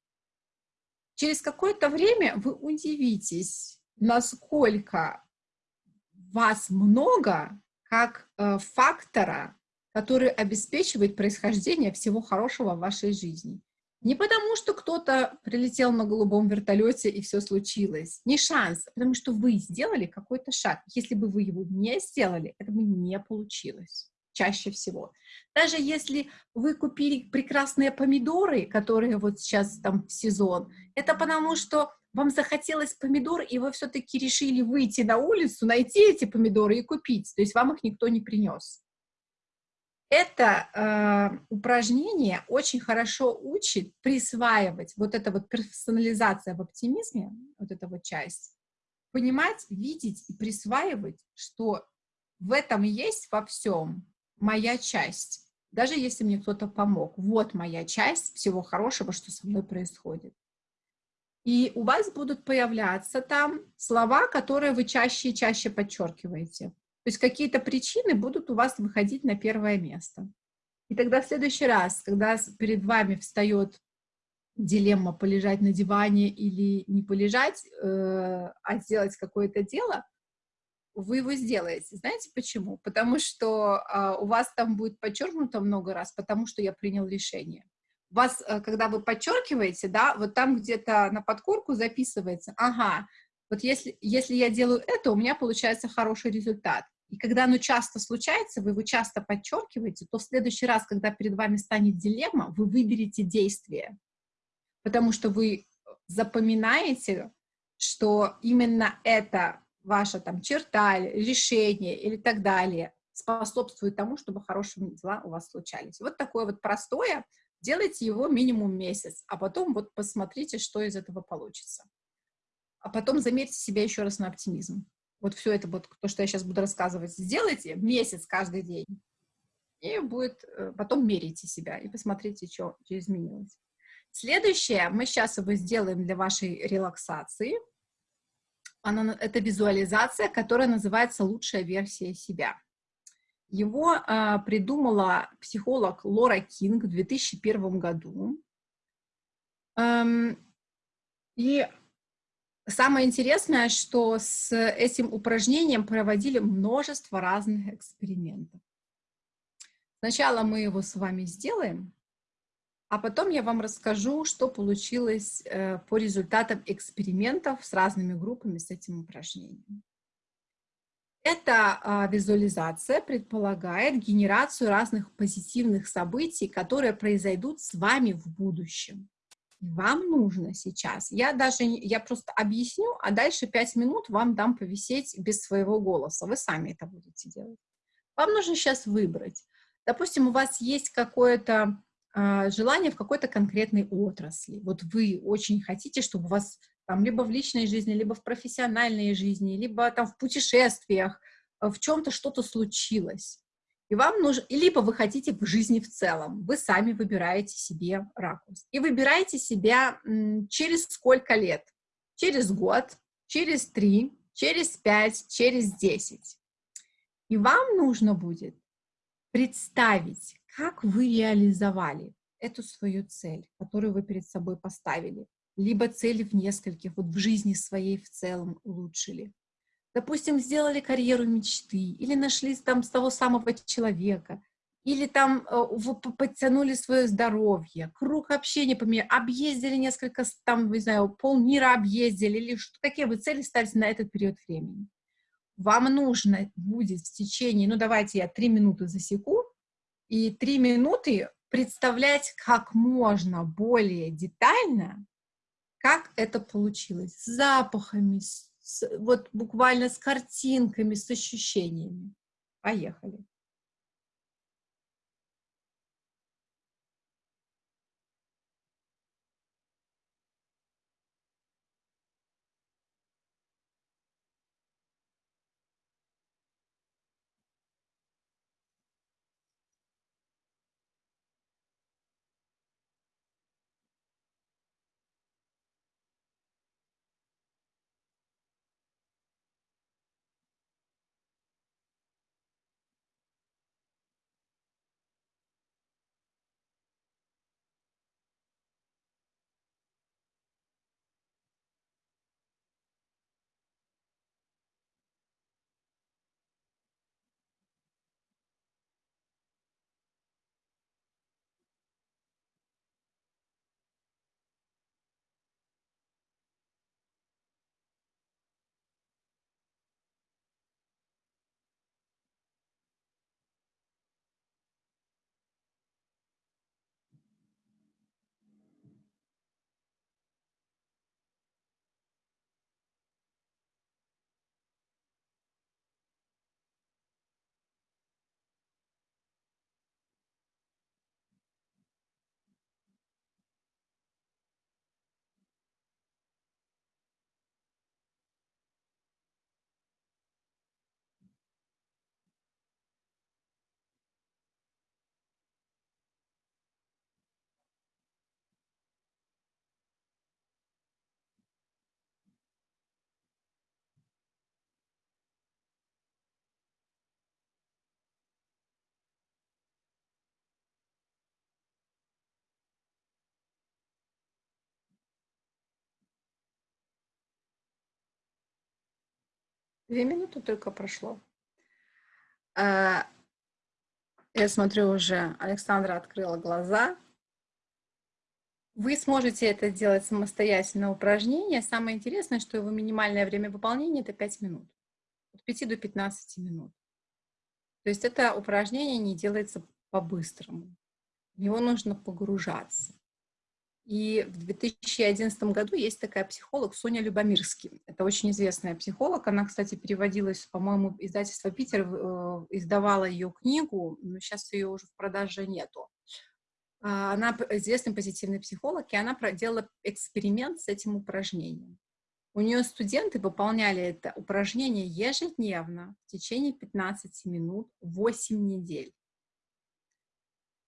Через какое-то время вы удивитесь, насколько вас много как э, фактора, который обеспечивает происхождение всего хорошего в вашей жизни. Не потому, что кто-то прилетел на голубом вертолете и все случилось. Не шанс, а потому что вы сделали какой-то шаг. Если бы вы его не сделали, это бы не получилось чаще всего. Даже если вы купили прекрасные помидоры, которые вот сейчас там в сезон, это потому что вам захотелось помидор, и вы все-таки решили выйти на улицу, найти эти помидоры и купить, то есть вам их никто не принес. Это э, упражнение очень хорошо учит присваивать вот эта вот персонализация в оптимизме, вот эта вот часть, понимать, видеть и присваивать, что в этом есть во всем моя часть, даже если мне кто-то помог. Вот моя часть всего хорошего, что со мной происходит. И у вас будут появляться там слова, которые вы чаще и чаще подчеркиваете. То есть какие-то причины будут у вас выходить на первое место. И тогда в следующий раз, когда перед вами встает дилемма полежать на диване или не полежать, э, а сделать какое-то дело, вы его сделаете. Знаете почему? Потому что э, у вас там будет подчеркнуто много раз, потому что я принял решение. Вас, э, когда вы подчеркиваете, да, вот там где-то на подкорку записывается, ага, вот если, если я делаю это, у меня получается хороший результат. И когда оно часто случается, вы его часто подчеркиваете, то в следующий раз, когда перед вами станет дилемма, вы выберете действие. Потому что вы запоминаете, что именно это ваша там черта, решение или так далее способствует тому, чтобы хорошие дела у вас случались. Вот такое вот простое, делайте его минимум месяц, а потом вот посмотрите, что из этого получится. А потом замерьте себя еще раз на оптимизм вот все это, вот то, что я сейчас буду рассказывать, сделайте месяц каждый день, и будет, э, потом мерите себя и посмотрите, что, что изменилось. Следующее мы сейчас его сделаем для вашей релаксации. Она, это визуализация, которая называется «Лучшая версия себя». Его э, придумала психолог Лора Кинг в 2001 году. Эм, и Самое интересное, что с этим упражнением проводили множество разных экспериментов. Сначала мы его с вами сделаем, а потом я вам расскажу, что получилось э, по результатам экспериментов с разными группами с этим упражнением. Эта визуализация предполагает генерацию разных позитивных событий, которые произойдут с вами в будущем вам нужно сейчас. Я даже, я просто объясню, а дальше пять минут вам дам повисеть без своего голоса. Вы сами это будете делать. Вам нужно сейчас выбрать. Допустим, у вас есть какое-то желание в какой-то конкретной отрасли. Вот вы очень хотите, чтобы у вас там либо в личной жизни, либо в профессиональной жизни, либо там в путешествиях, э, в чем-то что-то случилось. И вам нужно, либо вы хотите в жизни в целом, вы сами выбираете себе ракурс. И выбираете себя через сколько лет? Через год, через три, через пять, через десять. И вам нужно будет представить, как вы реализовали эту свою цель, которую вы перед собой поставили, либо цели в нескольких, вот в жизни своей в целом улучшили допустим, сделали карьеру мечты, или нашли там с того самого человека, или там э, подтянули свое здоровье, круг общения поменяли, объездили несколько, там, не знаю, полмира объездили, или что, какие вы цели ставите на этот период времени. Вам нужно будет в течение, ну давайте я три минуты засеку, и три минуты представлять как можно более детально, как это получилось, с запахами, с вот буквально с картинками, с ощущениями. Поехали. Две минуты только прошло. А, я смотрю уже, Александра открыла глаза. Вы сможете это делать самостоятельно упражнение. Самое интересное, что его минимальное время выполнения это 5 минут. От 5 до 15 минут. То есть это упражнение не делается по-быстрому. В него нужно погружаться. И в 2011 году есть такая психолог Соня Любомирский. Это очень известная психолог. Она, кстати, переводилась, по-моему, издательство «Питер» э, издавала ее книгу, но сейчас ее уже в продаже нету. А, она известный позитивный психолог, и она проделала эксперимент с этим упражнением. У нее студенты выполняли это упражнение ежедневно в течение 15 минут 8 недель.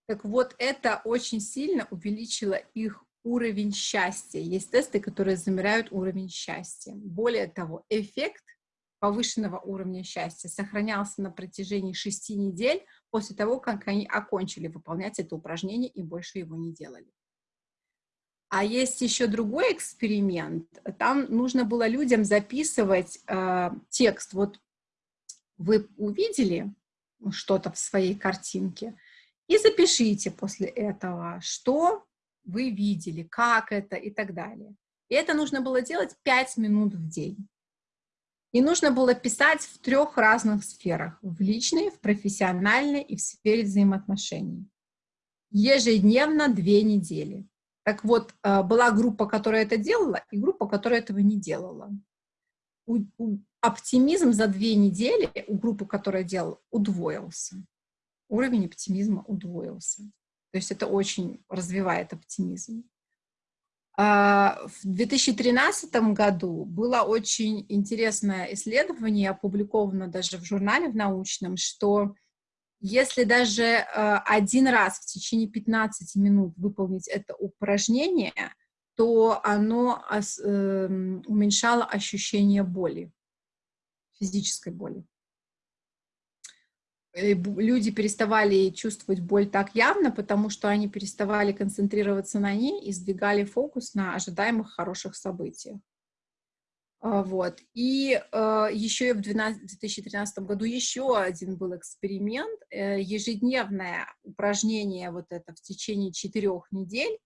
Так вот, это очень сильно увеличило их уровень счастья. Есть тесты, которые замеряют уровень счастья. Более того, эффект повышенного уровня счастья сохранялся на протяжении шести недель после того, как они окончили выполнять это упражнение и больше его не делали. А есть еще другой эксперимент. Там нужно было людям записывать э, текст. Вот вы увидели что-то в своей картинке, и запишите после этого, что вы видели, как это и так далее. И это нужно было делать 5 минут в день. И нужно было писать в трех разных сферах. В личной, в профессиональной и в сфере взаимоотношений. Ежедневно две недели. Так вот, э, была группа, которая это делала, и группа, которая этого не делала. У, у, оптимизм за две недели у группы, которая делала, удвоился уровень оптимизма удвоился. То есть это очень развивает оптимизм. А, в 2013 году было очень интересное исследование, опубликовано даже в журнале в научном, что если даже а, один раз в течение 15 минут выполнить это упражнение, то оно эм, уменьшало ощущение боли, физической боли. Э, люди переставали чувствовать боль так явно, потому что они переставали концентрироваться на ней и сдвигали фокус на ожидаемых хороших событиях. А, вот. И э, еще в 12, 2013 году еще один был эксперимент. Э, ежедневное упражнение вот это в течение четырех недель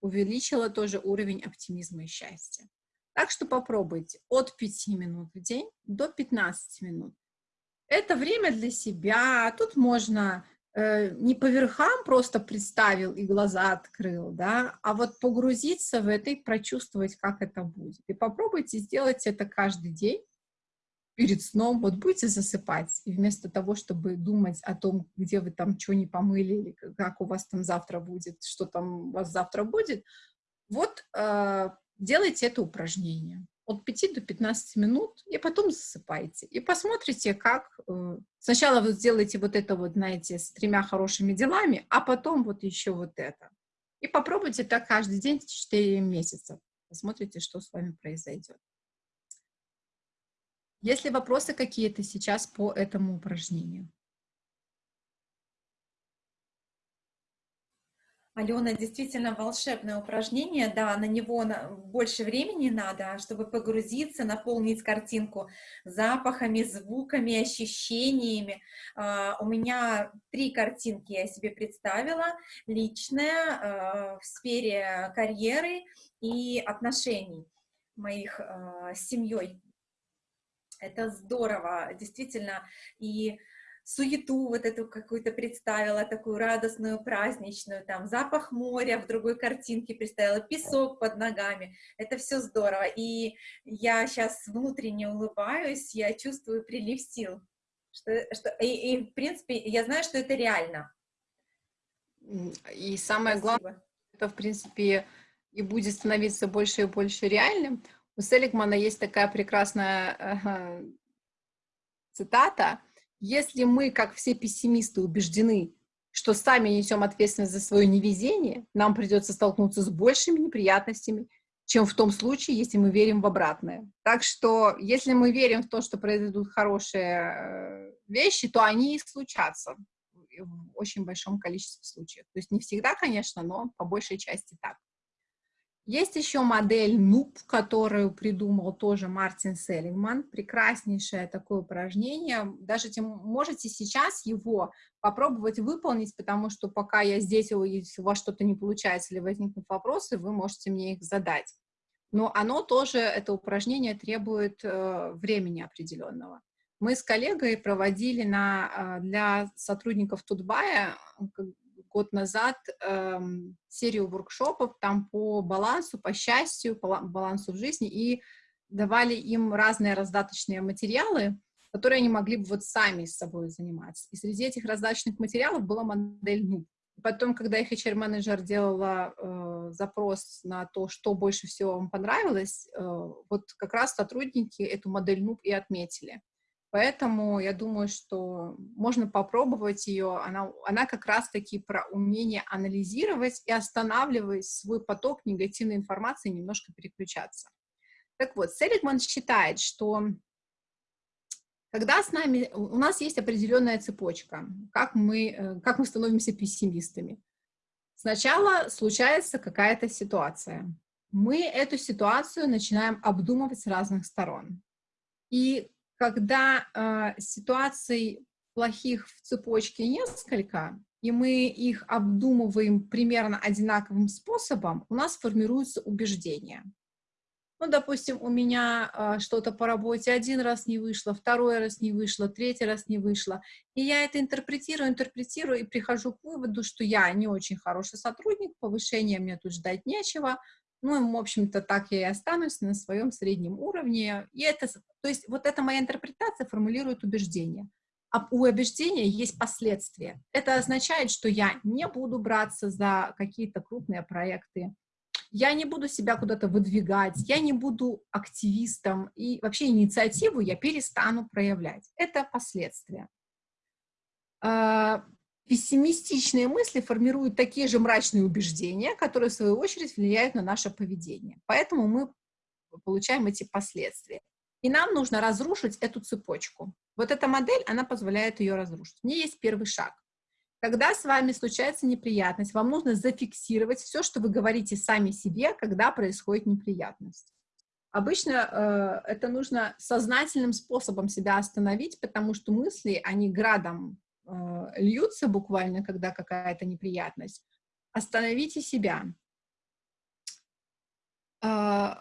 увеличило тоже уровень оптимизма и счастья. Так что попробуйте от 5 минут в день до 15 минут это время для себя, тут можно э, не по верхам просто представил и глаза открыл, да, а вот погрузиться в это и прочувствовать, как это будет. И попробуйте сделать это каждый день перед сном, вот будете засыпать, и вместо того, чтобы думать о том, где вы там что не помыли, или как у вас там завтра будет, что там у вас завтра будет, вот э, делайте это упражнение от 5 до 15 минут, и потом засыпайте. И посмотрите, как... Э, сначала вы сделаете вот это вот, знаете, с тремя хорошими делами, а потом вот еще вот это. И попробуйте так каждый день 4 месяца. Посмотрите, что с вами произойдет. Есть ли вопросы какие-то сейчас по этому упражнению? Алена, действительно волшебное упражнение, да, на него больше времени надо, чтобы погрузиться, наполнить картинку запахами, звуками, ощущениями. Uh, у меня три картинки я себе представила, личная, uh, в сфере карьеры и отношений моих с семьей. Это здорово, действительно, и суету вот эту какую-то представила, такую радостную, праздничную, там, запах моря в другой картинке представила, песок под ногами, это все здорово, и я сейчас внутренне улыбаюсь, я чувствую прилив сил, что, что, и, и, в принципе, я знаю, что это реально. И самое Спасибо. главное, это, в принципе, и будет становиться больше и больше реальным. У Селигмана есть такая прекрасная э, цитата — если мы, как все пессимисты, убеждены, что сами несем ответственность за свое невезение, нам придется столкнуться с большими неприятностями, чем в том случае, если мы верим в обратное. Так что, если мы верим в то, что произойдут хорошие э, вещи, то они и случатся в очень большом количестве случаев. То есть не всегда, конечно, но по большей части так. Есть еще модель НУП, которую придумал тоже Мартин Селлингман. Прекраснейшее такое упражнение. Даже тем, можете сейчас его попробовать выполнить, потому что пока я здесь, если у вас что-то не получается или возникнут вопросы, вы можете мне их задать. Но оно тоже, это упражнение требует э, времени определенного. Мы с коллегой проводили на, э, для сотрудников Тутбая год назад эм, серию воркшопов там по балансу, по счастью, по балансу в жизни, и давали им разные раздаточные материалы, которые они могли бы вот сами с собой заниматься. И среди этих раздаточных материалов была модель НУ. Потом, когда их HR-менеджер делала э, запрос на то, что больше всего вам понравилось, э, вот как раз сотрудники эту модель НУП и отметили. Поэтому я думаю, что можно попробовать ее. Она, она как раз-таки про умение анализировать и останавливать свой поток негативной информации, немножко переключаться. Так вот, Селигман считает, что когда с нами, у нас есть определенная цепочка, как мы, э, как мы становимся пессимистами. Сначала случается какая-то ситуация. Мы эту ситуацию начинаем обдумывать с разных сторон. И когда э, ситуаций плохих в цепочке несколько, и мы их обдумываем примерно одинаковым способом, у нас формируется убеждение. Ну, допустим, у меня э, что-то по работе один раз не вышло, второй раз не вышло, третий раз не вышло. И я это интерпретирую, интерпретирую и прихожу к выводу, что я не очень хороший сотрудник, повышения мне тут ждать нечего, ну, в общем-то, так я и останусь на своем среднем уровне. И это, то есть вот эта моя интерпретация формулирует убеждение. А у убеждения есть последствия. Это означает, что я не буду браться за какие-то крупные проекты, я не буду себя куда-то выдвигать, я не буду активистом, и вообще инициативу я перестану проявлять. Это последствия. Пессимистичные мысли формируют такие же мрачные убеждения, которые, в свою очередь, влияют на наше поведение. Поэтому мы получаем эти последствия. И нам нужно разрушить эту цепочку. Вот эта модель, она позволяет ее разрушить. У нее есть первый шаг. Когда с вами случается неприятность, вам нужно зафиксировать все, что вы говорите сами себе, когда происходит неприятность. Обычно э, это нужно сознательным способом себя остановить, потому что мысли, они градом льются буквально, когда какая-то неприятность, остановите себя. Э,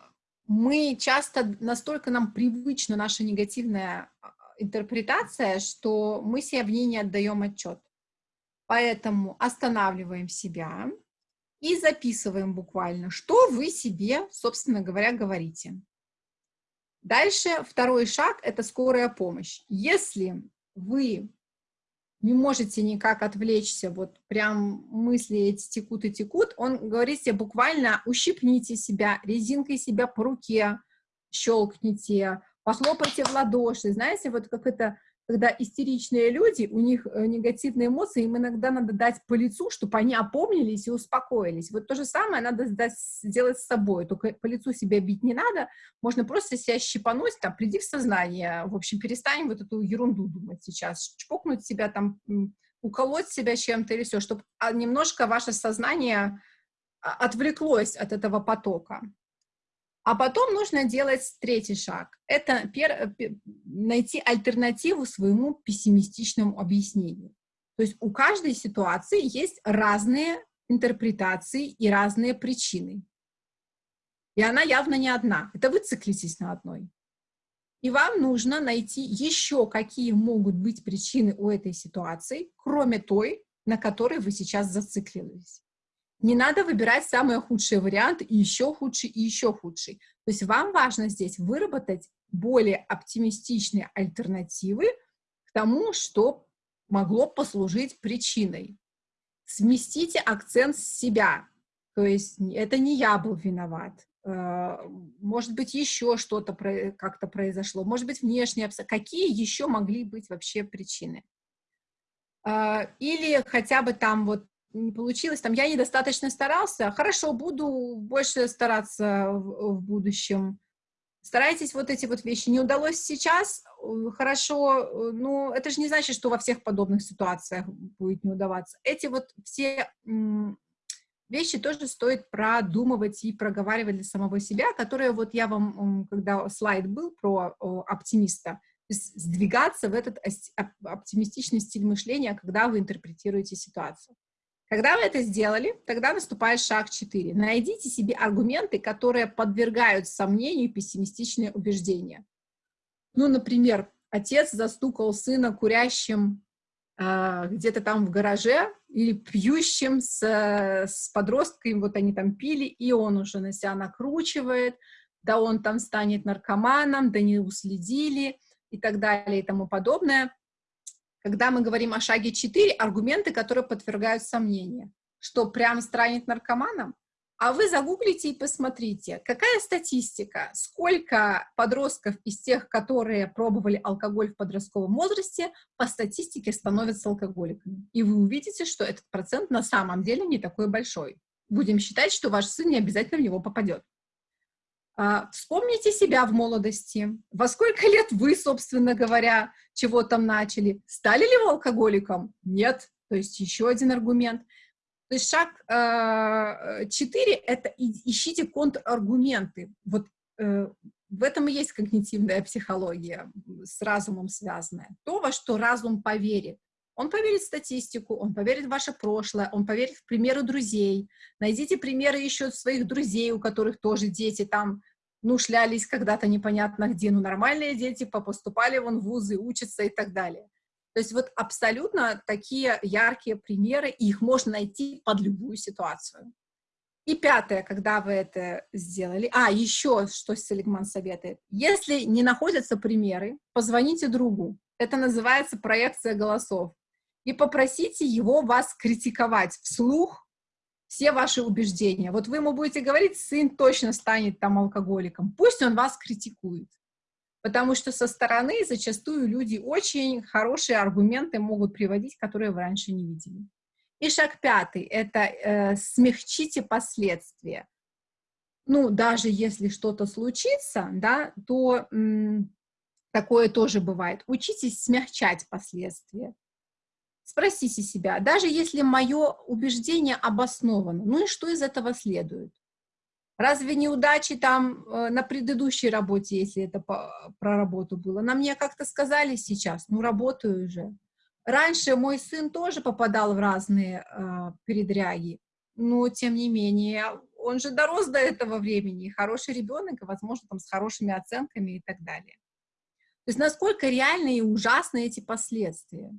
мы часто, настолько нам привычна наша негативная а, интерпретация, что мы себе в ней не отдаем отчет. Поэтому останавливаем себя и записываем буквально, что вы себе, собственно говоря, говорите. Дальше второй шаг – это скорая помощь. Если вы не можете никак отвлечься, вот прям мысли эти текут и текут, он говорит себе буквально ущипните себя, резинкой себя по руке щелкните, похлопайте в ладоши, знаете, вот как это когда истеричные люди, у них э, негативные эмоции, им иногда надо дать по лицу, чтобы они опомнились и успокоились. Вот то же самое надо сделать с собой, только по лицу себя бить не надо, можно просто себя щипануть, там, приди в сознание, в общем, перестань вот эту ерунду думать сейчас, чпокнуть себя там, уколоть себя чем-то или все, чтобы а, немножко ваше сознание а, отвлеклось от этого потока. А потом нужно делать третий шаг. Это пер, найти альтернативу своему пессимистичному объяснению. То есть у каждой ситуации есть разные интерпретации и разные причины. И она явно не одна. Это вы циклитесь на одной. И вам нужно найти еще, какие могут быть причины у этой ситуации, кроме той, на которой вы сейчас зациклились. Не надо выбирать самые худшие варианты, и еще худший, и еще худший. То есть вам важно здесь выработать более оптимистичные альтернативы к тому, что могло послужить причиной. Сместите акцент с себя. То есть это не я был виноват. Э, может быть, еще что-то как-то произошло. Может быть, внешние обстоятельства. Какие еще могли быть вообще причины? Э, или хотя бы там вот не получилось, там, я недостаточно старался, хорошо, буду больше стараться в, в будущем. Старайтесь вот эти вот вещи. Не удалось сейчас, э, хорошо, э, но это же не значит, что во всех подобных ситуациях будет не удаваться. Эти вот все вещи тоже стоит продумывать и проговаривать для самого себя, которые вот я вам, когда слайд был про оптимиста, сдвигаться в этот оптимистичный стиль мышления, когда вы интерпретируете ситуацию. Когда вы это сделали, тогда наступает шаг 4. Найдите себе аргументы, которые подвергают сомнению пессимистичные убеждения. Ну, например, отец застукал сына курящим э, где-то там в гараже или пьющим с, с подростком, вот они там пили, и он уже на себя накручивает, да он там станет наркоманом, да не уследили и так далее и тому подобное. Когда мы говорим о шаге 4, аргументы, которые подвергают сомнению, что прям станет наркоманом, а вы загуглите и посмотрите, какая статистика, сколько подростков из тех, которые пробовали алкоголь в подростковом возрасте, по статистике становятся алкоголиками. И вы увидите, что этот процент на самом деле не такой большой. Будем считать, что ваш сын не обязательно в него попадет. А, вспомните себя в молодости. Во сколько лет вы, собственно говоря, чего там начали? Стали ли вы алкоголиком? Нет. То есть еще один аргумент. То есть шаг э, 4 — это ищите контраргументы. Вот э, в этом и есть когнитивная психология, с разумом связанная. То, во что разум поверит. Он поверит в статистику, он поверит в ваше прошлое, он поверит в примеры друзей. Найдите примеры еще своих друзей, у которых тоже дети там, ну, шлялись когда-то непонятно где, ну, нормальные дети, попоступали вон в вузы, учатся и так далее. То есть вот абсолютно такие яркие примеры, их можно найти под любую ситуацию. И пятое, когда вы это сделали. А, еще что Селигман советует. Если не находятся примеры, позвоните другу. Это называется проекция голосов и попросите его вас критиковать вслух все ваши убеждения. Вот вы ему будете говорить, сын точно станет там алкоголиком. Пусть он вас критикует. Потому что со стороны зачастую люди очень хорошие аргументы могут приводить, которые вы раньше не видели. И шаг пятый — это э, смягчите последствия. Ну, даже если что-то случится, да, то такое тоже бывает. Учитесь смягчать последствия. Спросите себя, даже если мое убеждение обосновано, ну и что из этого следует? Разве неудачи там э, на предыдущей работе, если это про работу было, на мне как-то сказали сейчас, ну работаю уже. Раньше мой сын тоже попадал в разные э, передряги, но тем не менее он же дорос до этого времени, хороший ребенок, возможно, там с хорошими оценками и так далее. То есть насколько реальны и ужасны эти последствия?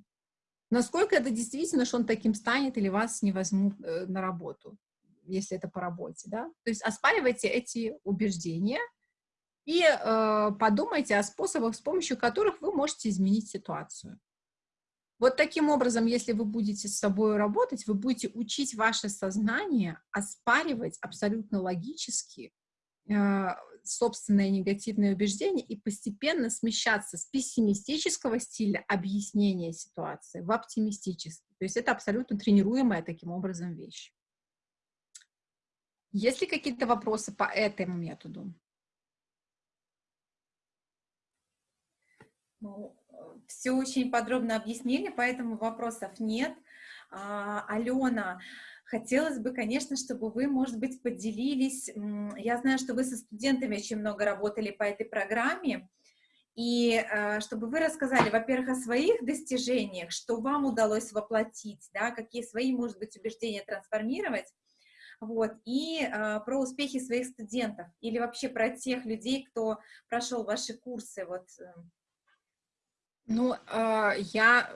Насколько это действительно, что он таким станет или вас не возьмут э, на работу, если это по работе, да? То есть оспаривайте эти убеждения и э, подумайте о способах, с помощью которых вы можете изменить ситуацию. Вот таким образом, если вы будете с собой работать, вы будете учить ваше сознание оспаривать абсолютно логически э, собственное негативное убеждение и постепенно смещаться с пессимистического стиля объяснения ситуации в оптимистический. То есть это абсолютно тренируемая таким образом вещь. Есть ли какие-то вопросы по этому методу? Ну, все очень подробно объяснили, поэтому вопросов нет. А, Алена, Хотелось бы, конечно, чтобы вы, может быть, поделились, я знаю, что вы со студентами очень много работали по этой программе, и э, чтобы вы рассказали, во-первых, о своих достижениях, что вам удалось воплотить, да, какие свои, может быть, убеждения трансформировать, вот, и э, про успехи своих студентов, или вообще про тех людей, кто прошел ваши курсы, вот. Э. Ну, э, я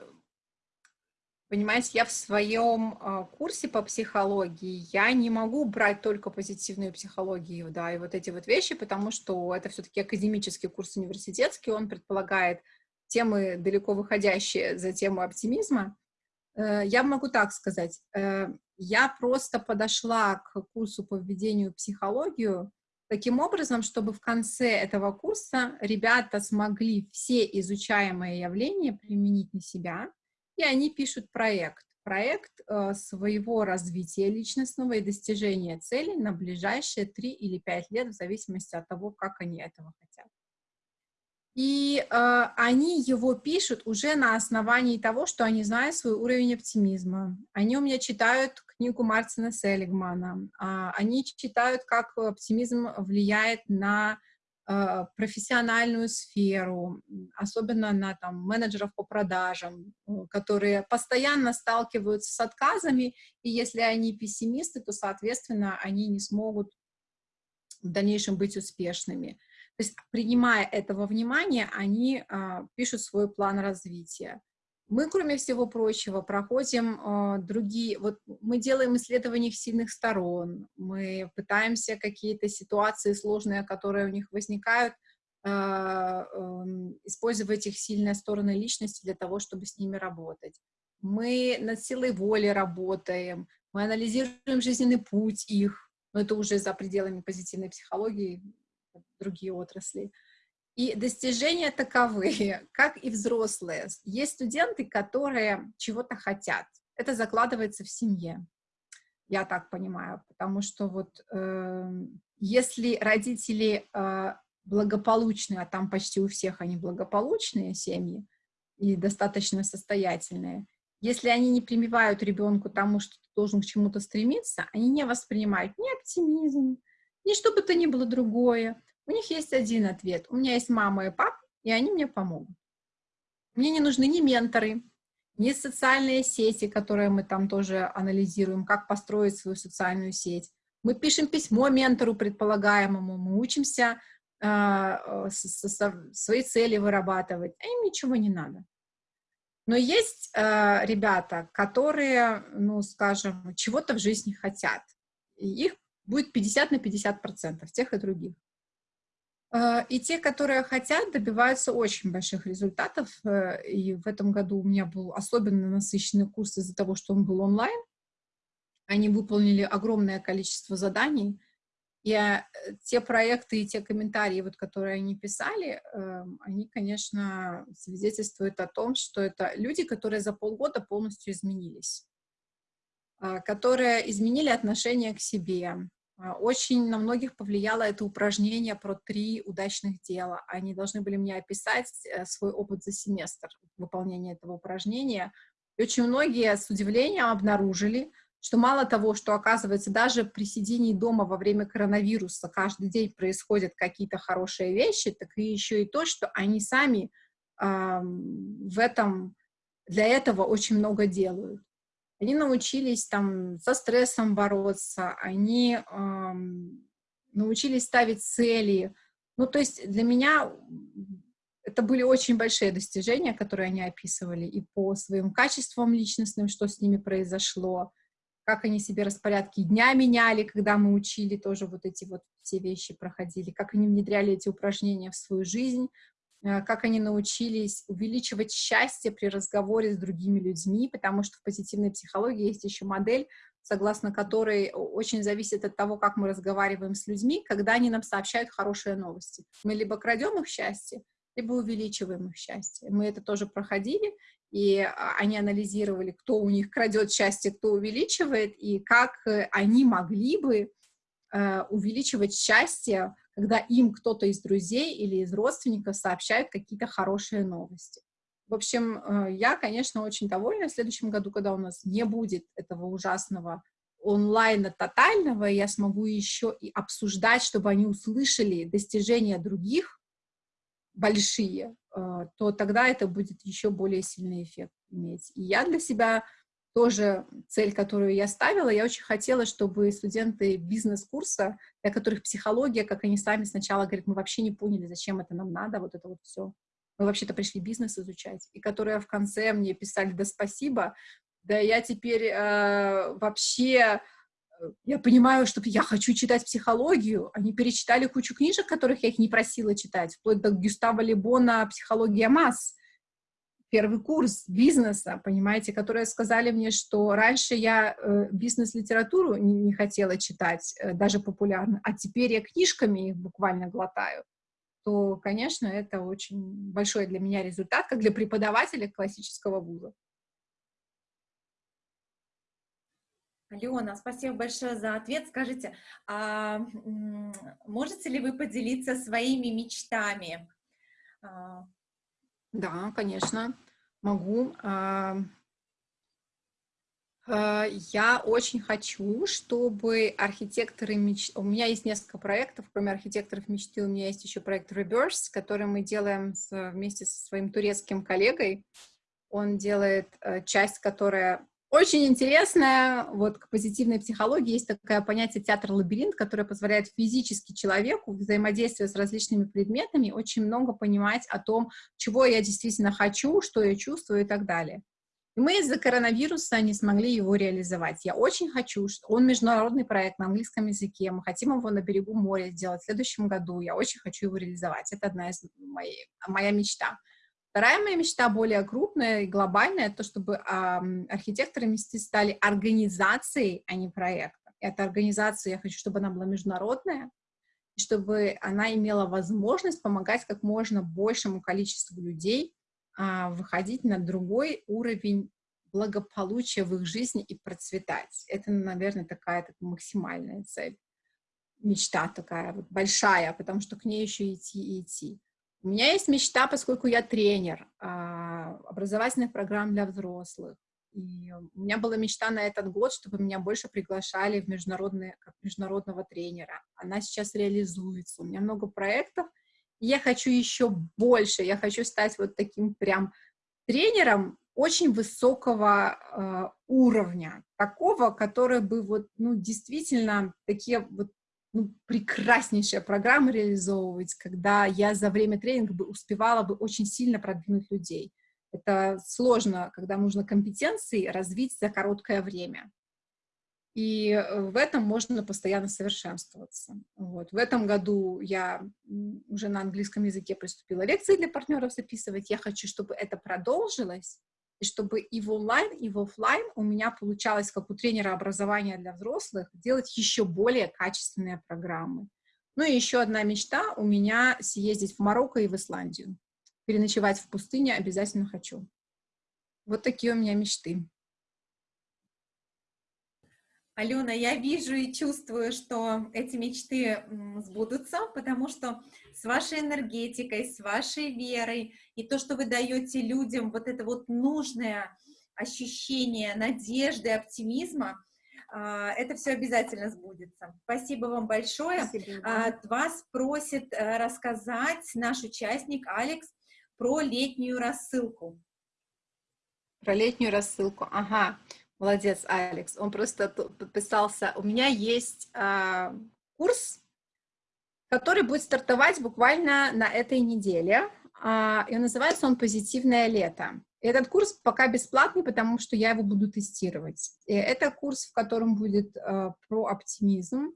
Понимаете, я в своем э, курсе по психологии, я не могу брать только позитивную психологию, да, и вот эти вот вещи, потому что это все-таки академический курс университетский, он предполагает темы, далеко выходящие за тему оптимизма. Э, я могу так сказать, э, я просто подошла к курсу по введению в психологию таким образом, чтобы в конце этого курса ребята смогли все изучаемые явления применить на себя, и они пишут проект. Проект э, своего развития личностного и достижения целей на ближайшие 3 или 5 лет, в зависимости от того, как они этого хотят. И э, они его пишут уже на основании того, что они знают свой уровень оптимизма. Они у меня читают книгу Мартина Селигмана. Э, они читают, как оптимизм влияет на профессиональную сферу, особенно на там, менеджеров по продажам, которые постоянно сталкиваются с отказами, и если они пессимисты, то, соответственно, они не смогут в дальнейшем быть успешными. То есть, принимая этого внимания, они а, пишут свой план развития. Мы, кроме всего прочего, проходим а, другие, вот мы делаем исследования их сильных сторон, мы пытаемся какие-то ситуации сложные, которые у них возникают, а, а, использовать их сильные стороны личности для того, чтобы с ними работать. Мы над силой воли работаем, мы анализируем жизненный путь их, но это уже за пределами позитивной психологии, другие отрасли. И достижения таковые, как и взрослые. Есть студенты, которые чего-то хотят. Это закладывается в семье, я так понимаю, потому что вот э, если родители э, благополучные, а там почти у всех они благополучные семьи и достаточно состоятельные, если они не прививают ребенку тому, что ты должен к чему-то стремиться, они не воспринимают ни оптимизм, ни что бы то ни было другое. У них есть один ответ. У меня есть мама и папа, и они мне помогут. Мне не нужны ни менторы, ни социальные сети, которые мы там тоже анализируем, как построить свою социальную сеть. Мы пишем письмо ментору предполагаемому, мы учимся э, свои цели вырабатывать, а им ничего не надо. Но есть э, ребята, которые, ну, скажем, чего-то в жизни хотят. И их будет 50 на 50 процентов, тех и других. Э, и те, которые хотят, добиваются очень больших результатов. Э, и в этом году у меня был особенно насыщенный курс из-за того, что он был онлайн. Они выполнили огромное количество заданий. И э, те проекты и те комментарии, вот, которые они писали, эм, они, конечно, свидетельствуют о том, что это люди, которые за полгода полностью изменились, которые изменили отношение к себе, а, очень на многих повлияло это упражнение про три удачных дела. Они должны были мне описать э, свой опыт за семестр выполнения этого упражнения. И очень многие с удивлением обнаружили, что мало того, что, оказывается, даже при сидении дома во время коронавируса каждый день происходят какие-то хорошие вещи, так и еще и то, что они сами э, в этом, для этого очень много делают. Они научились там со стрессом бороться, они эм, научились ставить цели. Ну, то есть для меня это были очень большие достижения, которые они описывали, и по своим качествам личностным, что с ними произошло, как они себе распорядки дня меняли, когда мы учили, тоже вот эти вот все вещи проходили, как они внедряли эти упражнения в свою жизнь, Э, как они научились увеличивать счастье при разговоре с другими людьми, потому что в позитивной психологии есть еще модель, согласно которой очень зависит от того, как мы разговариваем с людьми, когда они нам сообщают хорошие новости. Мы либо крадем их счастье, либо увеличиваем их счастье. Мы это тоже проходили, и а, они анализировали, кто у них крадет счастье, кто увеличивает, и как э, они могли бы э, увеличивать счастье когда им кто-то из друзей или из родственников сообщает какие-то хорошие новости. В общем, э, я, конечно, очень довольна в следующем году, когда у нас не будет этого ужасного онлайна тотального, я смогу еще и обсуждать, чтобы они услышали достижения других большие, э, то тогда это будет еще более сильный эффект иметь. И я для себя тоже цель, которую я ставила. Я очень хотела, чтобы студенты бизнес-курса, для которых психология, как они сами сначала говорят, мы вообще не поняли, зачем это нам надо, вот это вот все. Мы вообще-то пришли бизнес изучать. И которые в конце мне писали, да спасибо, да я теперь э, вообще, э, я понимаю, что я хочу читать психологию. Они перечитали кучу книжек, которых я их не просила читать, вплоть до Гюстава Лебона «Психология масс» первый курс бизнеса, понимаете, которые сказали мне, что раньше я э, бизнес-литературу не, хотела читать, э, даже популярно, а теперь я книжками их буквально глотаю, то, конечно, это очень большой для меня результат, как для преподавателя классического вуза. Алена, спасибо большое за ответ. Скажите, а можете ли вы поделиться своими мечтами? Да, конечно, могу. А, а, я очень хочу, чтобы архитекторы мечты... У меня есть несколько проектов, кроме архитекторов мечты, у меня есть еще проект Reverse, который мы делаем вместе со своим турецким коллегой. Он делает э, часть, которая очень интересная. Вот к позитивной психологии есть такое понятие театр-лабиринт, которое позволяет физически человеку, взаимодействуя с различными предметами, очень много понимать о том, чего я действительно хочу, что я чувствую и так далее. И мы из-за коронавируса не смогли его реализовать. Я очень хочу, что он международный проект на английском языке, мы хотим его на берегу моря сделать в следующем году, я очень хочу его реализовать. Это одна из моей, моя мечта. Вторая моя мечта, более крупная и глобальная, то, чтобы э, архитекторы мечты стали организацией, а не проектом. Эта организация, я хочу, чтобы она была международная, и чтобы она имела возможность помогать как можно большему количеству людей э, выходить на другой уровень благополучия в их жизни и процветать. Это, наверное, такая так, максимальная цель, мечта такая вот большая, потому что к ней еще идти и идти. У меня есть мечта, поскольку я тренер а, образовательных программ для взрослых. И у меня была мечта на этот год, чтобы меня больше приглашали в международные, как международного тренера. Она сейчас реализуется. У меня много проектов, и я хочу еще больше. Я хочу стать вот таким прям тренером очень высокого э, уровня, такого, который бы вот, ну, действительно такие вот ну, прекраснейшая программа реализовывать, когда я за время тренинга бы успевала бы очень сильно продвинуть людей. Это сложно, когда нужно компетенции развить за короткое время. И э, в этом можно постоянно совершенствоваться. Вот. В этом году я уже на английском языке приступила лекции для партнеров записывать. Я хочу, чтобы это продолжилось, и чтобы и в онлайн, и в офлайн у меня получалось, как у тренера образования для взрослых, делать еще более качественные программы. Ну и еще одна мечта у меня съездить в Марокко и в Исландию. Переночевать в пустыне обязательно хочу. Вот такие у меня мечты. Алена, я вижу и чувствую, что эти мечты сбудутся, потому что с вашей энергетикой, с вашей верой и то, что вы даете людям вот это вот нужное ощущение надежды, оптимизма, а, это все обязательно сбудется. Спасибо вам большое. Спасибо. А, вас просит э, рассказать наш участник Алекс про летнюю рассылку. Про летнюю рассылку, ага. Молодец, Алекс. Он просто подписался. У меня есть э, курс, который будет стартовать буквально на этой неделе. Э, и называется он «Позитивное лето». И этот курс пока бесплатный, потому что я его буду тестировать. И это курс, в котором будет э, про оптимизм,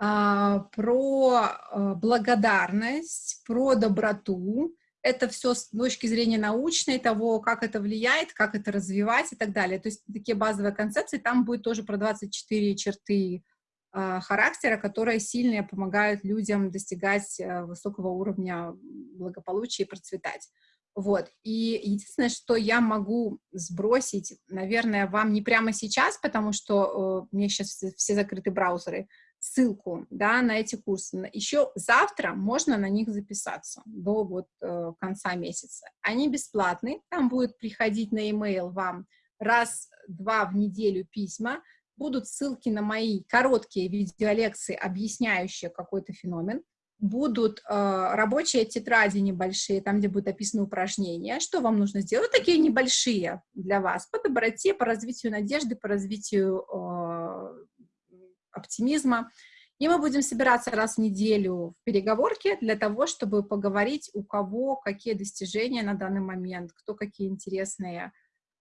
э, про э, благодарность, про доброту, это все с точки зрения научной, того, как это влияет, как это развивать и так далее. То есть такие базовые концепции, там будет тоже про 24 черты э, характера, которые сильно помогают людям достигать э, высокого уровня благополучия и процветать. Вот, и единственное, что я могу сбросить, наверное, вам не прямо сейчас, потому что э, у сейчас все закрыты браузеры, ссылку да, на эти курсы. Еще завтра можно на них записаться до вот, э, конца месяца. Они бесплатные, там будет приходить на e-mail вам раз-два в неделю письма, будут ссылки на мои короткие видеолекции, объясняющие какой-то феномен, будут э, рабочие тетради небольшие, там, где будут описаны упражнения, что вам нужно сделать, такие небольшие для вас, по доброте, по развитию надежды, по развитию э, оптимизма. И мы будем собираться раз в неделю в переговорке для того, чтобы поговорить, у кого какие достижения на данный момент, кто какие интересные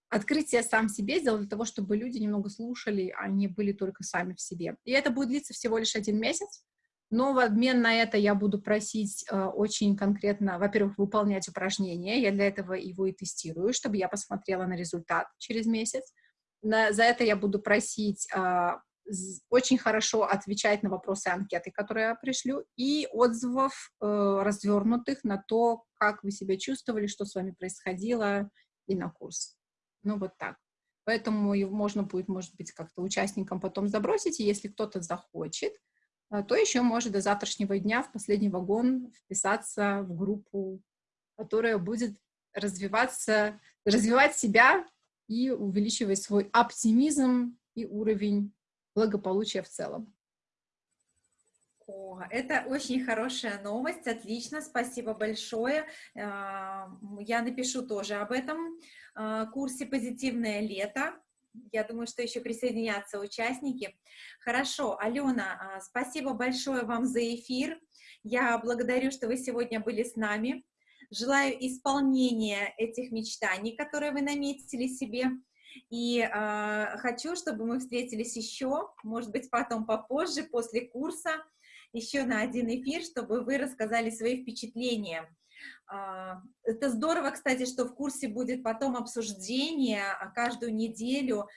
открытия сам себе сделал для того, чтобы люди немного слушали, а не были только сами в себе. И это будет длиться всего лишь один месяц, но в обмен на это я буду просить э, очень конкретно, во-первых, выполнять упражнения, я для этого его и тестирую, чтобы я посмотрела на результат через месяц. На, за это я буду просить э, очень хорошо отвечать на вопросы анкеты, которые я пришлю, и отзывов э, развернутых на то, как вы себя чувствовали, что с вами происходило, и на курс. Ну, вот так. Поэтому его можно будет, может быть, как-то участникам потом забросить, и если кто-то захочет, э, то еще может до завтрашнего дня в последний вагон вписаться в группу которая будет развиваться, развивать себя и увеличивать свой оптимизм и уровень благополучия в целом. О, это очень хорошая новость, отлично, спасибо большое. А, я напишу тоже об этом а, курсе «Позитивное лето». Я думаю, что еще присоединятся участники. Хорошо, Алена, а, спасибо большое вам за эфир. Я благодарю, что вы сегодня были с нами. Желаю исполнения этих мечтаний, которые вы наметили себе. И э, хочу, чтобы мы встретились еще, может быть, потом попозже, после курса, еще на один эфир, чтобы вы рассказали свои впечатления. Э, это здорово, кстати, что в курсе будет потом обсуждение каждую неделю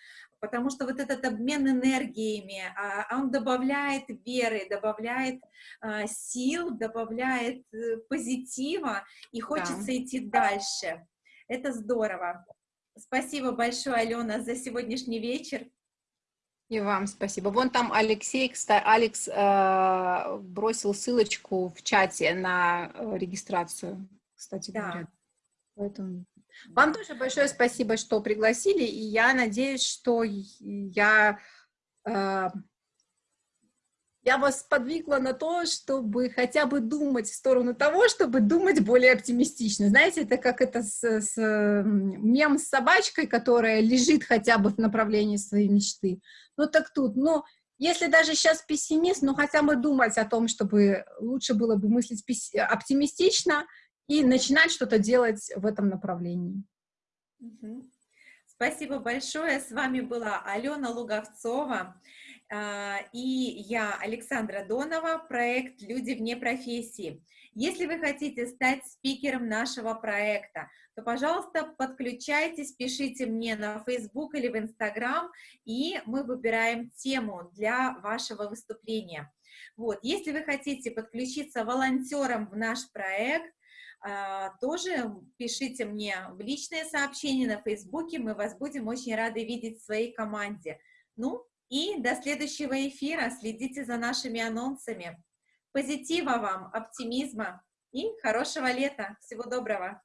потому что вот этот обмен энергиями, а, он добавляет веры, добавляет а, сил, добавляет э, позитива, и хочется да. идти дальше. Это здорово. Спасибо большое, Алена, за сегодняшний вечер. И вам спасибо. Вон там Алексей, кстати, Алекс э, бросил ссылочку в чате на э, регистрацию, кстати да. говоря. Поэтому вам тоже большое спасибо, что пригласили, и я надеюсь, что я, э, я вас подвигла на то, чтобы хотя бы думать в сторону того, чтобы думать более оптимистично. Знаете, это как это с, с мем с собачкой, которая лежит хотя бы в направлении своей мечты. Ну так тут, ну, если даже сейчас пессимист, ну хотя бы думать о том, чтобы лучше было бы мыслить оптимистично, и начинать что-то делать в этом направлении. Спасибо большое. С вами была Алена Луговцова и я, Александра Донова, проект «Люди вне профессии». Если вы хотите стать спикером нашего проекта, то, пожалуйста, подключайтесь, пишите мне на Facebook или в Instagram, и мы выбираем тему для вашего выступления. Вот. Если вы хотите подключиться волонтером в наш проект, а, тоже пишите мне в личные сообщения на Фейсбуке, мы вас будем очень рады видеть в своей команде. Ну, и до следующего эфира, следите за нашими анонсами. Позитива вам, оптимизма и хорошего лета. Всего доброго!